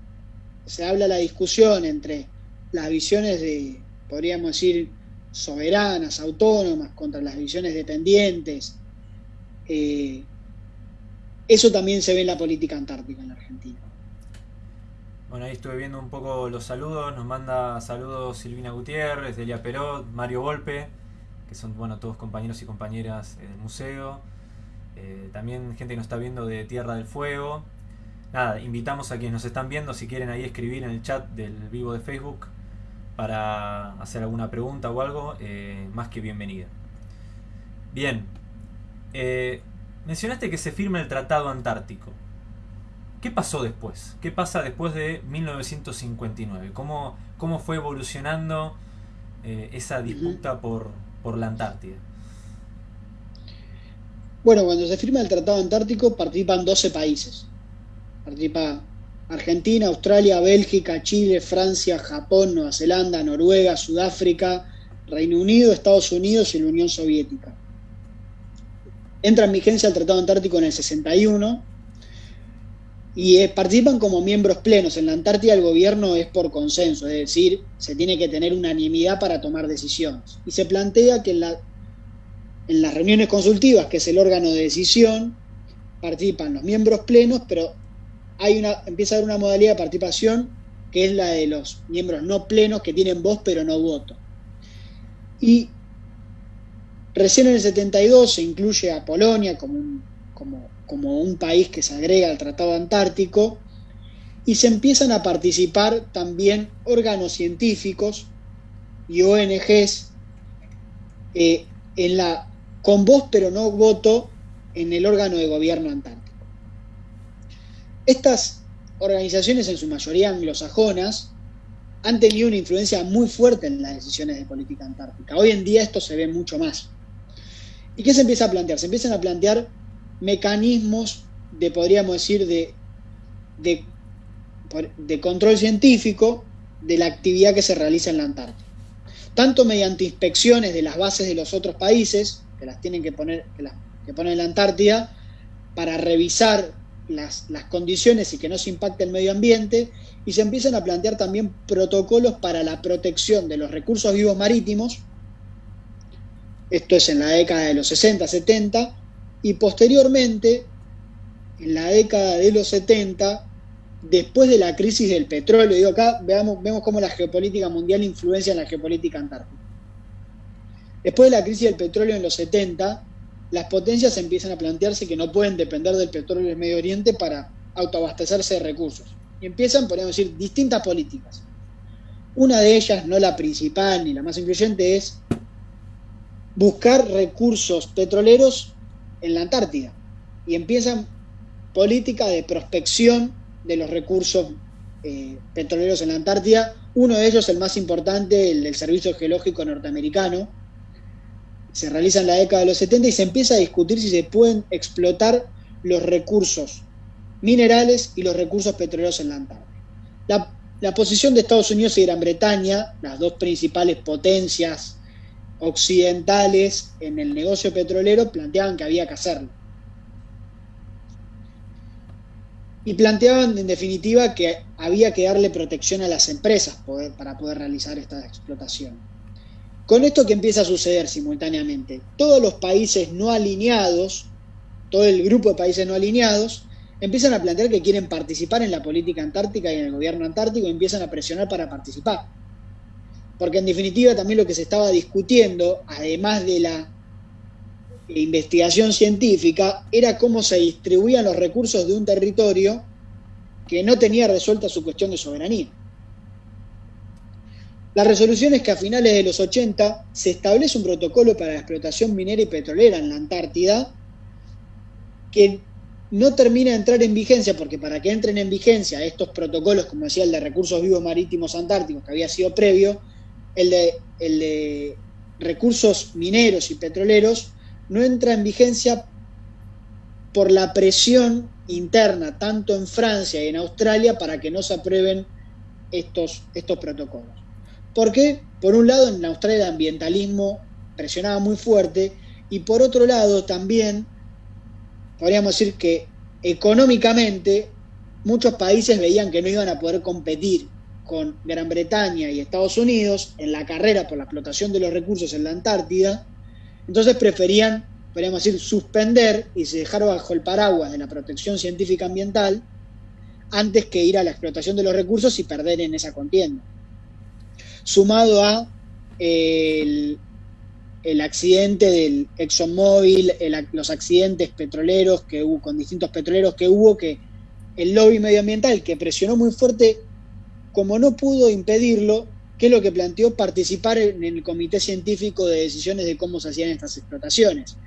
se habla la discusión entre las visiones de, podríamos decir, soberanas, autónomas, contra las visiones dependientes. Eh, eso también se ve en la política antártica en la Argentina. Bueno, ahí estuve viendo un poco los saludos. Nos manda saludos Silvina Gutiérrez, Delia Perot, Mario Volpe, que son bueno todos compañeros y compañeras del museo. Eh, también gente que nos está viendo de Tierra del Fuego. Nada, invitamos a quienes nos están viendo, si quieren ahí escribir en el chat del vivo de Facebook, para hacer alguna pregunta o algo, eh, más que bienvenida. Bien, eh, mencionaste que se firma el Tratado Antártico. ¿Qué pasó después? ¿Qué pasa después de 1959? ¿Cómo, cómo fue evolucionando eh, esa disputa por, por la Antártida? Bueno, cuando se firma el Tratado Antártico participan 12 países. Participa Argentina, Australia, Bélgica, Chile, Francia, Japón, Nueva Zelanda, Noruega, Sudáfrica, Reino Unido, Estados Unidos y la Unión Soviética. Entra en vigencia el Tratado Antártico en el 61 y eh, participan como miembros plenos. En la Antártida el gobierno es por consenso, es decir, se tiene que tener unanimidad para tomar decisiones. Y se plantea que en, en las reuniones consultivas, que es el órgano de decisión, participan los miembros plenos, pero hay una, empieza a haber una modalidad de participación que es la de los miembros no plenos que tienen voz pero no voto. Y recién en el 72 se incluye a Polonia como un, como, como un país que se agrega al Tratado Antártico y se empiezan a participar también órganos científicos y ONGs eh, en la, con voz pero no voto en el órgano de gobierno antártico. Estas organizaciones, en su mayoría anglosajonas, han tenido una influencia muy fuerte en las decisiones de política antártica. Hoy en día esto se ve mucho más. ¿Y qué se empieza a plantear? Se empiezan a plantear mecanismos de, podríamos decir, de, de, control científico de la actividad que se realiza en la Antártida. Tanto mediante inspecciones de las bases de los otros países, que las tienen que poner, que, las, que ponen en la Antártida, para revisar las, las, condiciones y que no se impacte el medio ambiente, y se empiezan a plantear también protocolos para la protección de los recursos vivos marítimos, esto es en la década de los 60, 70, y posteriormente, en la década de los 70, después de la crisis del petróleo, digo acá, veamos, vemos cómo la geopolítica mundial influencia en la geopolítica antártica. Después de la crisis del petróleo en los 70, las potencias empiezan a plantearse que no pueden depender del petróleo del Medio Oriente para autoabastecerse de recursos. Y empiezan, podríamos decir, distintas políticas. Una de ellas, no la principal ni la más influyente, es buscar recursos petroleros en la Antártida. Y empiezan política de prospección de los recursos eh, petroleros en la Antártida. Uno de ellos, el más importante, el del Servicio Geológico Norteamericano, se realiza en la década de los 70 y se empieza a discutir si se pueden explotar los recursos minerales y los recursos petroleros en la Antártida. La, la posición de Estados Unidos y Gran Bretaña, las dos principales potencias occidentales en el negocio petrolero, planteaban que había que hacerlo. Y planteaban en definitiva que había que darle protección a las empresas para poder realizar esta explotación. Con esto que empieza a suceder simultáneamente, todos los países no alineados, todo el grupo de países no alineados, empiezan a plantear que quieren participar en la política antártica y en el gobierno antártico y empiezan a presionar para participar. Porque en definitiva también lo que se estaba discutiendo, además de la investigación científica, era cómo se distribuían los recursos de un territorio que no tenía resuelta su cuestión de soberanía. La resolución es que a finales de los 80 se establece un protocolo para la explotación minera y petrolera en la Antártida que no termina de entrar en vigencia porque para que entren en vigencia estos protocolos, como decía el de recursos vivos marítimos antárticos que había sido previo, el de, el de recursos mineros y petroleros no entra en vigencia por la presión interna tanto en Francia y en Australia para que no se aprueben estos, estos protocolos. ¿Por qué? Por un lado, en Australia el ambientalismo presionaba muy fuerte y por otro lado también podríamos decir que económicamente muchos países veían que no iban a poder competir con Gran Bretaña y Estados Unidos en la carrera por la explotación de los recursos en la Antártida, entonces preferían, podríamos decir, suspender y se dejar bajo el paraguas de la protección científica ambiental antes que ir a la explotación de los recursos y perder en esa contienda. Sumado a el, accidente del ExxonMobil, los accidentes petroleros que hubo, con distintos petroleros que hubo, que el lobby medioambiental que presionó muy fuerte, como no pudo impedirlo, que es lo que planteó participar en el comité científico de decisiones de cómo se hacían estas explotaciones.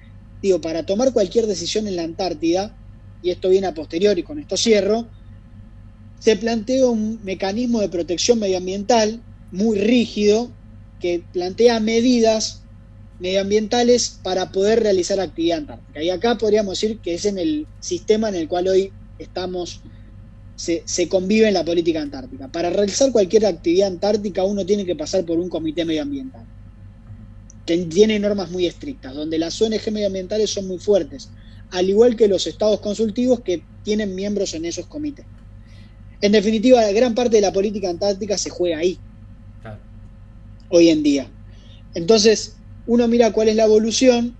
Digo, para tomar cualquier decisión en la Antártida, y esto viene a posteriori, con esto cierro, se planteó un mecanismo de protección medioambiental muy rígido que plantea medidas medioambientales para poder realizar actividad antártica. Y acá podríamos decir que es en el sistema en el cual hoy estamos, se, convive en la política antártica. Para realizar cualquier actividad antártica uno tiene que pasar por un comité medioambiental, que tiene normas muy estrictas, donde las ONG medioambientales son muy fuertes, al igual que los estados consultivos que tienen miembros en esos comités. En definitiva, gran parte de la política antártica se juega ahí, hoy en día. Entonces, uno mira cuál es la evolución,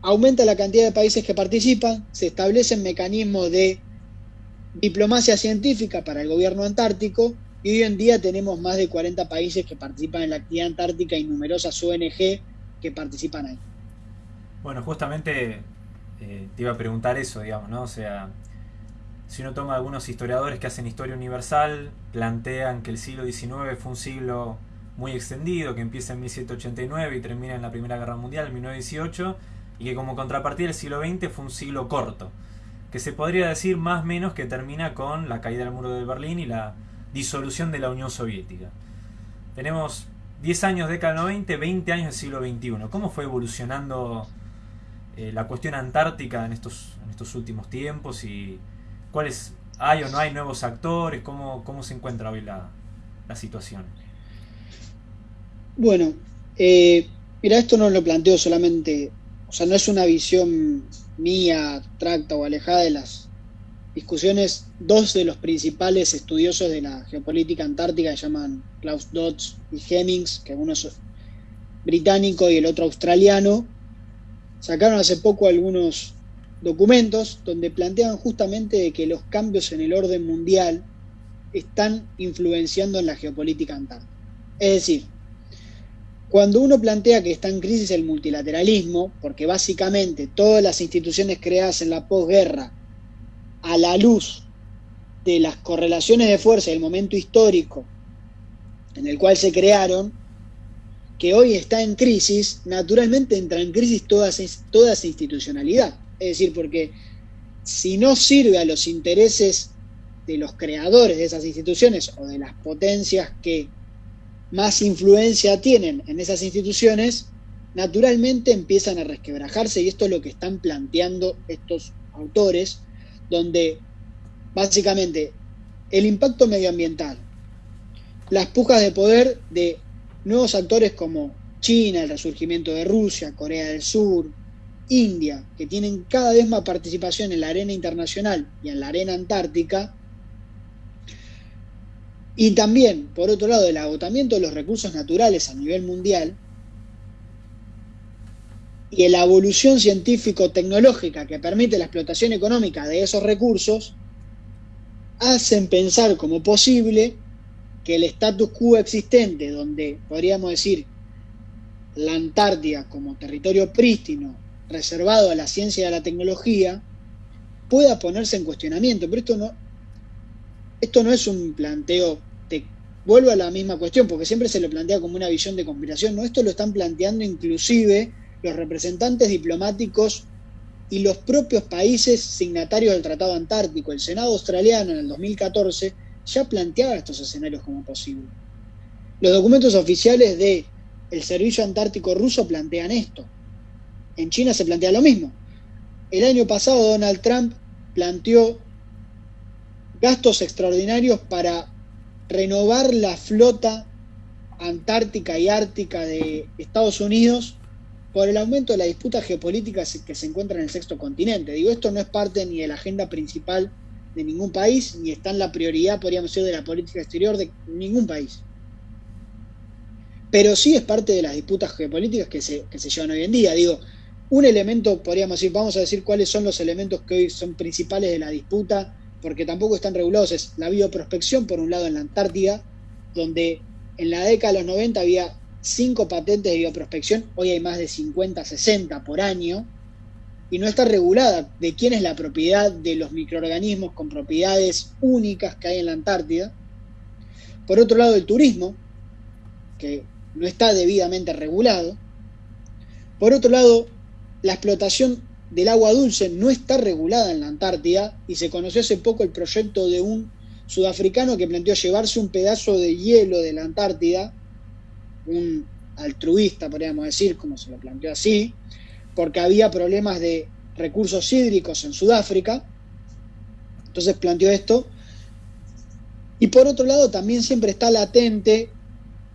aumenta la cantidad de países que participan, se establecen mecanismos de diplomacia científica para el gobierno antártico y hoy en día tenemos más de 40 países que participan en la actividad antártica y numerosas ONG que participan ahí. Bueno, justamente eh, te iba a preguntar eso, digamos, ¿no? O sea, si uno toma algunos historiadores que hacen historia universal, plantean que el siglo XIX fue un siglo muy extendido, que empieza en 1789 y termina en la Primera Guerra Mundial, en 1918, y que como contrapartida el siglo XX fue un siglo corto, que se podría decir más o menos que termina con la caída del muro de Berlín y la disolución de la Unión Soviética. Tenemos 10 años de década del 90, 20 años del siglo XXI. ¿Cómo fue evolucionando eh, la cuestión antártica en estos, en estos últimos tiempos y cuáles hay o no hay nuevos actores? ¿Cómo, cómo se encuentra hoy la, la situación? Bueno, eh, mira, esto no lo planteo solamente, sea, no es una visión mía, abstracta o alejada de las discusiones. Dos de los principales estudiosos de la geopolítica antártica se llaman Klaus Dodds y Hemmings, que uno es británico y el otro australiano, sacaron hace poco algunos documentos donde plantean justamente que los cambios en el orden mundial están influenciando en la geopolítica antártica. Es decir, cuando uno plantea que está en crisis el multilateralismo, porque básicamente todas las instituciones creadas en la posguerra, a la luz de las correlaciones de fuerza del momento histórico en el cual se crearon, que hoy está en crisis, naturalmente entra en crisis toda, esa institucionalidad. Es decir, porque si no sirve a los intereses de los creadores de esas instituciones o de las potencias que más influencia tienen en esas instituciones, naturalmente empiezan a resquebrajarse y esto es lo que están planteando estos autores, donde básicamente el impacto medioambiental, las pujas de poder de nuevos actores como China, el resurgimiento de Rusia, Corea del Sur, India, que tienen cada vez más participación en la arena internacional y en la arena antártica, y también, por otro lado, el agotamiento de los recursos naturales a nivel mundial y la evolución científico-tecnológica que permite la explotación económica de esos recursos, hacen pensar como posible que el status quo existente, donde podríamos decir la Antártida como territorio prístino, reservado a la ciencia y a la tecnología, pueda ponerse en cuestionamiento. Pero esto no, esto no es un planteo, te vuelvo a la misma cuestión, porque siempre se lo plantea como una visión de conspiración, no, esto lo están planteando inclusive los representantes diplomáticos y los propios países signatarios del Tratado Antártico. El Senado australiano en el 2014 ya planteaba estos escenarios como posibles. Los documentos oficiales del el Servicio Antártico Ruso plantean esto. En China se plantea lo mismo. El año pasado Donald Trump planteó gastos extraordinarios para renovar la flota antártica y ártica de Estados Unidos por el aumento de la disputa geopolítica que se encuentra en el sexto continente. Digo, esto no es parte ni de la agenda principal de ningún país, ni está en la prioridad, podríamos decir, de la política exterior de ningún país. Pero sí es parte de las disputas geopolíticas que se, que se llevan hoy en día. Digo, un elemento, podríamos decir, vamos a decir cuáles son los elementos que hoy son principales de la disputa porque tampoco están regulados, es la bioprospección, por un lado, en la Antártida, donde en la década de los 90 había cinco patentes de bioprospección, hoy hay más de 50, 60 por año, y no está regulada de quién es la propiedad de los microorganismos con propiedades únicas que hay en la Antártida. Por otro lado, el turismo, que no está debidamente regulado. Por otro lado, la explotación del agua dulce no está regulada en la Antártida y se conoció hace poco el proyecto de un sudafricano que planteó llevarse un pedazo de hielo de la Antártida, un altruista, podríamos decir, como se lo planteó así, porque había problemas de recursos hídricos en Sudáfrica. Entonces planteó esto. Y por otro lado, también siempre está latente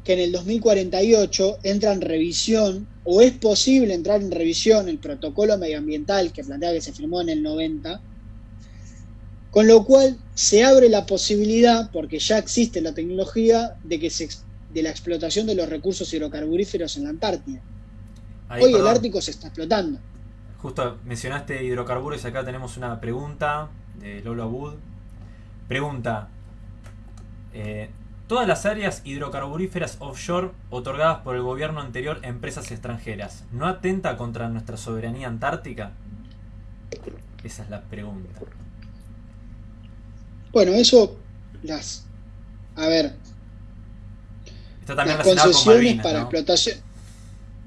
que en el 2048 entra en revisión o es posible entrar en revisión el protocolo medioambiental que plantea que se firmó en el 90, con lo cual se abre la posibilidad, porque ya existe la tecnología, de, que se, de la explotación de los recursos hidrocarburíferos en la Antártida. Hoy el Ártico se está explotando. Justo mencionaste hidrocarburos, acá tenemos una pregunta de Lola Wood. Pregunta. Eh, Todas las áreas hidrocarburíferas offshore otorgadas por el gobierno anterior a empresas extranjeras, ¿no atenta contra nuestra soberanía antártica? Esa es la pregunta. Bueno, eso las... A ver. Está también las concesiones para explotación.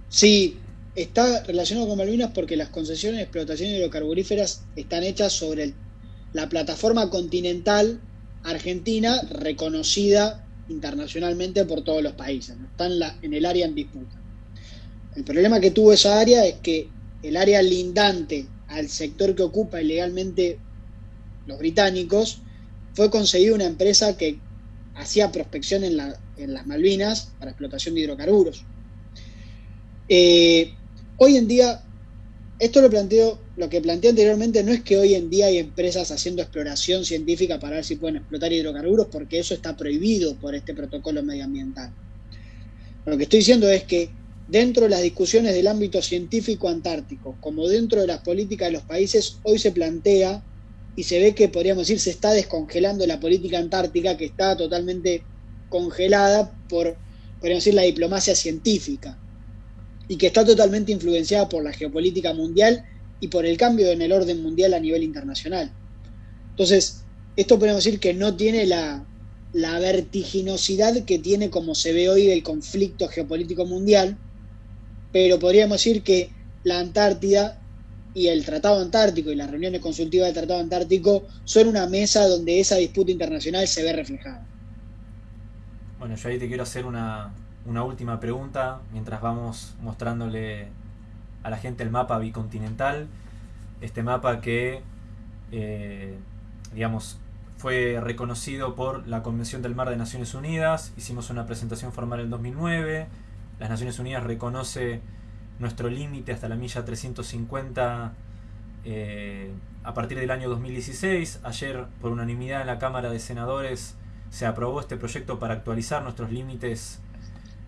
Sí, está relacionado con Malvinas porque las concesiones de explotación hidrocarburíferas están hechas sobre la plataforma continental argentina reconocida internacionalmente por todos los países, ¿no? está en, el área en disputa. El problema que tuvo esa área es que el área lindante al sector que ocupa ilegalmente los británicos fue conseguida una empresa que hacía prospección en, las Malvinas para explotación de hidrocarburos. Eh, hoy en día, esto lo planteo lo que planteé anteriormente no es que hoy en día hay empresas haciendo exploración científica para ver si pueden explotar hidrocarburos, porque eso está prohibido por este protocolo medioambiental. Lo que estoy diciendo es que dentro de las discusiones del ámbito científico antártico, como dentro de las políticas de los países, hoy se plantea y se ve que, podríamos decir, se está descongelando la política antártica, que está totalmente congelada por, podríamos decir, la diplomacia científica, y que está totalmente influenciada por la geopolítica mundial y por el cambio en el orden mundial a nivel internacional. Entonces, esto podemos decir que no tiene la, vertiginosidad que tiene como se ve hoy el conflicto geopolítico mundial, pero podríamos decir que la Antártida y el Tratado Antártico y las reuniones consultivas del Tratado Antártico son una mesa donde esa disputa internacional se ve reflejada. Bueno, yo ahí te quiero hacer una, una última pregunta mientras vamos mostrándole a la gente el mapa bicontinental, este mapa que, eh, digamos, fue reconocido por la Convención del Mar de Naciones Unidas, hicimos una presentación formal en 2009, las Naciones Unidas reconoce nuestro límite hasta la milla 350 eh, a partir del año 2016. Ayer, por unanimidad en la Cámara de Senadores, se aprobó este proyecto para actualizar nuestros límites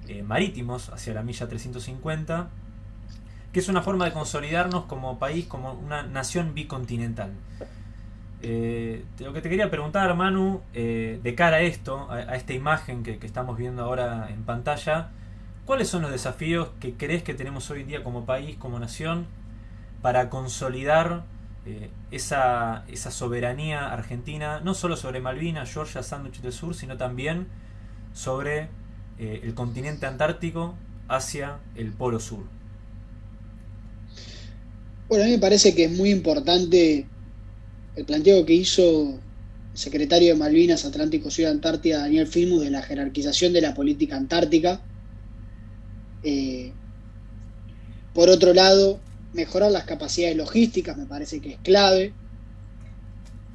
eh, marítimos hacia la milla 350 que es una forma de consolidarnos como país, como una nación bicontinental. Eh, lo que te quería preguntar, Manu, eh, de cara a esto, a, esta imagen que, estamos viendo ahora en pantalla, ¿cuáles son los desafíos que crees que tenemos hoy en día como país, como nación, para consolidar eh, esa, esa, soberanía argentina, no solo sobre Malvinas, Georgia, Sandwich del Sur, sino también sobre el continente antártico hacia el Polo Sur? Bueno, a mí me parece que es muy importante el planteo que hizo el secretario de Malvinas, Atlántico Sur Antártida, Daniel Filmus, de la jerarquización de la política antártica. Eh, por otro lado, mejorar las capacidades logísticas me parece que es clave.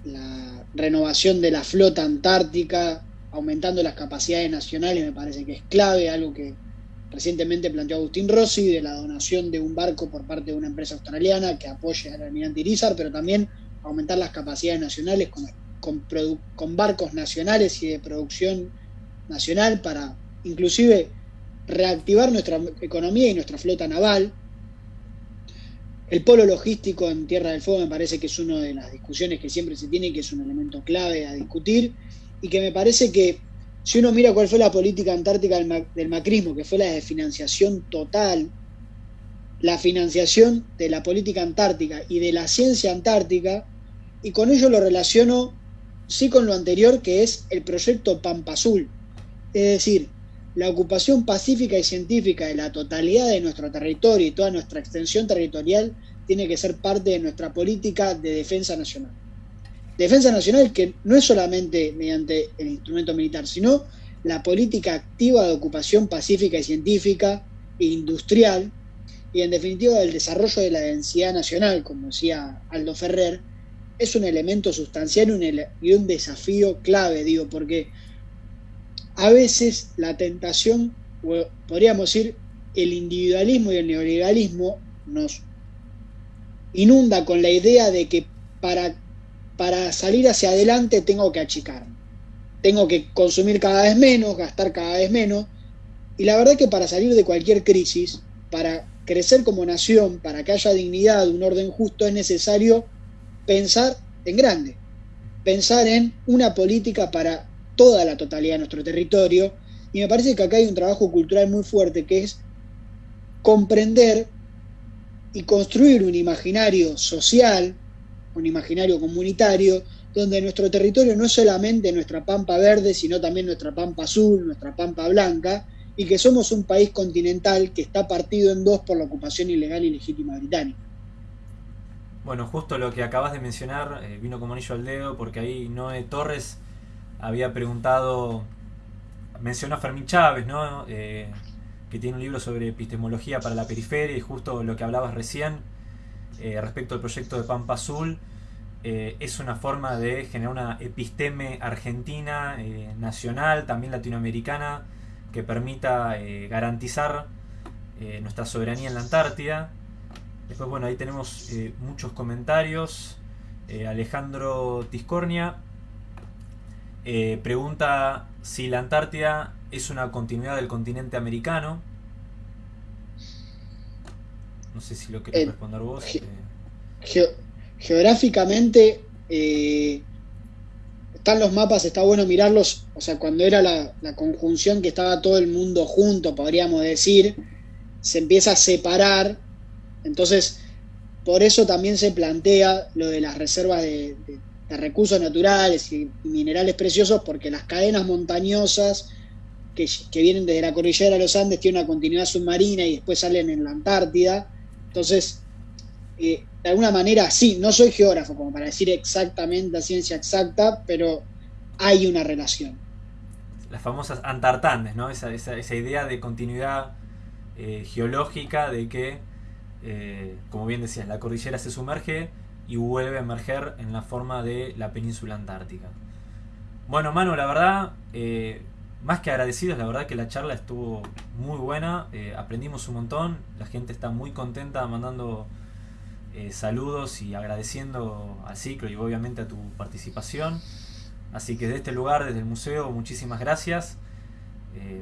La renovación de la flota antártica, aumentando las capacidades nacionales, me parece que es clave, algo que Recientemente planteó Agustín Rossi de la donación de un barco por parte de una empresa australiana que apoye al almirante Irizar, pero también aumentar las capacidades nacionales con, con, barcos nacionales y de producción nacional para inclusive reactivar nuestra economía y nuestra flota naval. El polo logístico en Tierra del Fuego me parece que es una de las discusiones que siempre se tiene, que es un elemento clave a discutir y que me parece que si uno mira cuál fue la política antártica del, macrismo, que fue la de financiación total, la financiación de la política antártica y de la ciencia antártica, y con ello lo relaciono sí con lo anterior, que es el proyecto Pampa Azul. Es decir, la ocupación pacífica y científica de la totalidad de nuestro territorio y toda nuestra extensión territorial tiene que ser parte de nuestra política de defensa nacional. Defensa nacional que no es solamente mediante el instrumento militar, sino la política activa de ocupación pacífica y científica e industrial, y en definitiva el desarrollo de la densidad nacional, como decía Aldo Ferrer, es un elemento sustancial y un desafío clave, digo, porque a veces la tentación, podríamos decir, el individualismo y el neoliberalismo nos inunda con la idea de que para para salir hacia adelante tengo que achicar. Tengo que consumir cada vez menos, gastar cada vez menos. Y la verdad es que para salir de cualquier crisis, para crecer como nación, para que haya dignidad, un orden justo, es necesario pensar en grande. pensar en una política para toda la totalidad de nuestro territorio. Y me parece que acá hay un trabajo cultural muy fuerte que es comprender y construir un imaginario social, un imaginario comunitario, donde nuestro territorio no es solamente nuestra pampa verde, sino también nuestra pampa azul, nuestra pampa blanca, y que somos un país continental que está partido en dos por la ocupación ilegal y legítima británica. Bueno, justo lo que acabas de mencionar eh, vino como anillo al dedo, porque ahí Noé Torres había preguntado, mencionó a Fermín Chávez, ¿no? Eh, que tiene un libro sobre epistemología para la periferia y justo lo que hablabas recién eh, respecto al proyecto de Pampa Azul. es una forma de generar una episteme argentina, nacional, también latinoamericana, que permita garantizar nuestra soberanía en la Antártida Después, bueno, ahí tenemos eh, muchos comentarios. Eh, Alejandro Tiscornia eh, pregunta si la Antártida es una continuidad del continente americano. No sé si lo querés responder vos. geográficamente están los mapas, está bueno mirarlos. O sea, cuando era la, la conjunción que estaba todo el mundo junto, podríamos decir, se empieza a separar entonces, por eso también se plantea lo de las reservas de, recursos naturales y, minerales preciosos, porque las cadenas montañosas que, vienen desde la cordillera de los Andes tienen una continuidad submarina y después salen en la Antártida. Entonces, eh, de alguna manera, sí, no soy geógrafo como para decir exactamente la ciencia exacta, pero hay una relación. Las famosas antartandes, ¿no? Esa, idea de continuidad eh, geológica, de que eh, como bien decías, la cordillera se sumerge y vuelve a emerger en la forma de la península antártica. Bueno, Manu, la verdad, más que agradecidos, la verdad que la charla estuvo muy buena, eh, aprendimos un montón, la gente está muy contenta mandando saludos y agradeciendo al ciclo y obviamente a tu participación. Así que desde este lugar, desde el museo, muchísimas gracias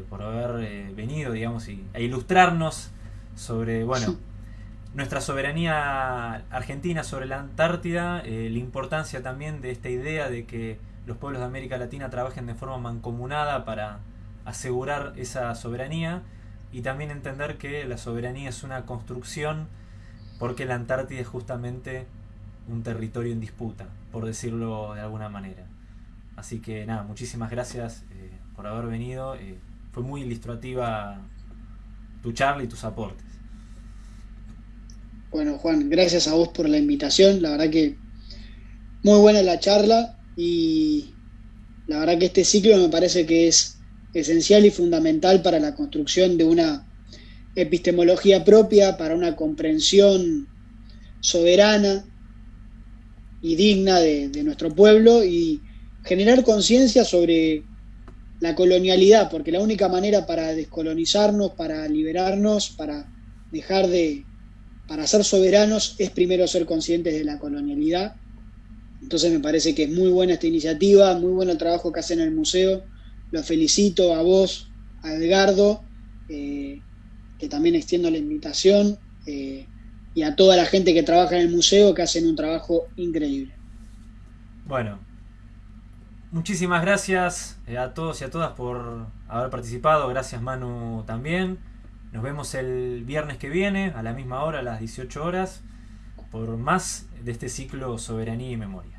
por haber venido, digamos, y, a ilustrarnos sobre, bueno, nuestra soberanía argentina sobre la Antártida, eh, la importancia también de esta idea de que los pueblos de América Latina trabajen de forma mancomunada para asegurar esa soberanía y también entender que la soberanía es una construcción porque la Antártida es justamente un territorio en disputa, por decirlo de alguna manera. Así que nada, muchísimas gracias eh, por haber venido. Eh, fue muy ilustrativa tu charla y tus aportes. Bueno, Juan, gracias a vos por la invitación. La verdad que muy buena la charla y la verdad que este ciclo me parece que es esencial y fundamental para la construcción de una epistemología propia, para una comprensión soberana y digna de, nuestro pueblo y generar conciencia sobre la colonialidad, porque la única manera para descolonizarnos, para liberarnos, para dejar de para ser soberanos es primero ser conscientes de la colonialidad. Entonces me parece que es muy buena esta iniciativa, muy bueno el trabajo que hacen en el museo. Los felicito a vos, a Edgardo, eh, que también extiendo la invitación, eh, y a toda la gente que trabaja en el museo, que hacen un trabajo increíble. Bueno, muchísimas gracias eh, a todos y a todas por haber participado. Gracias Manu también. Nos vemos el viernes que viene, a la misma hora, a las 18 horas, por más de este ciclo Soberanía y Memoria.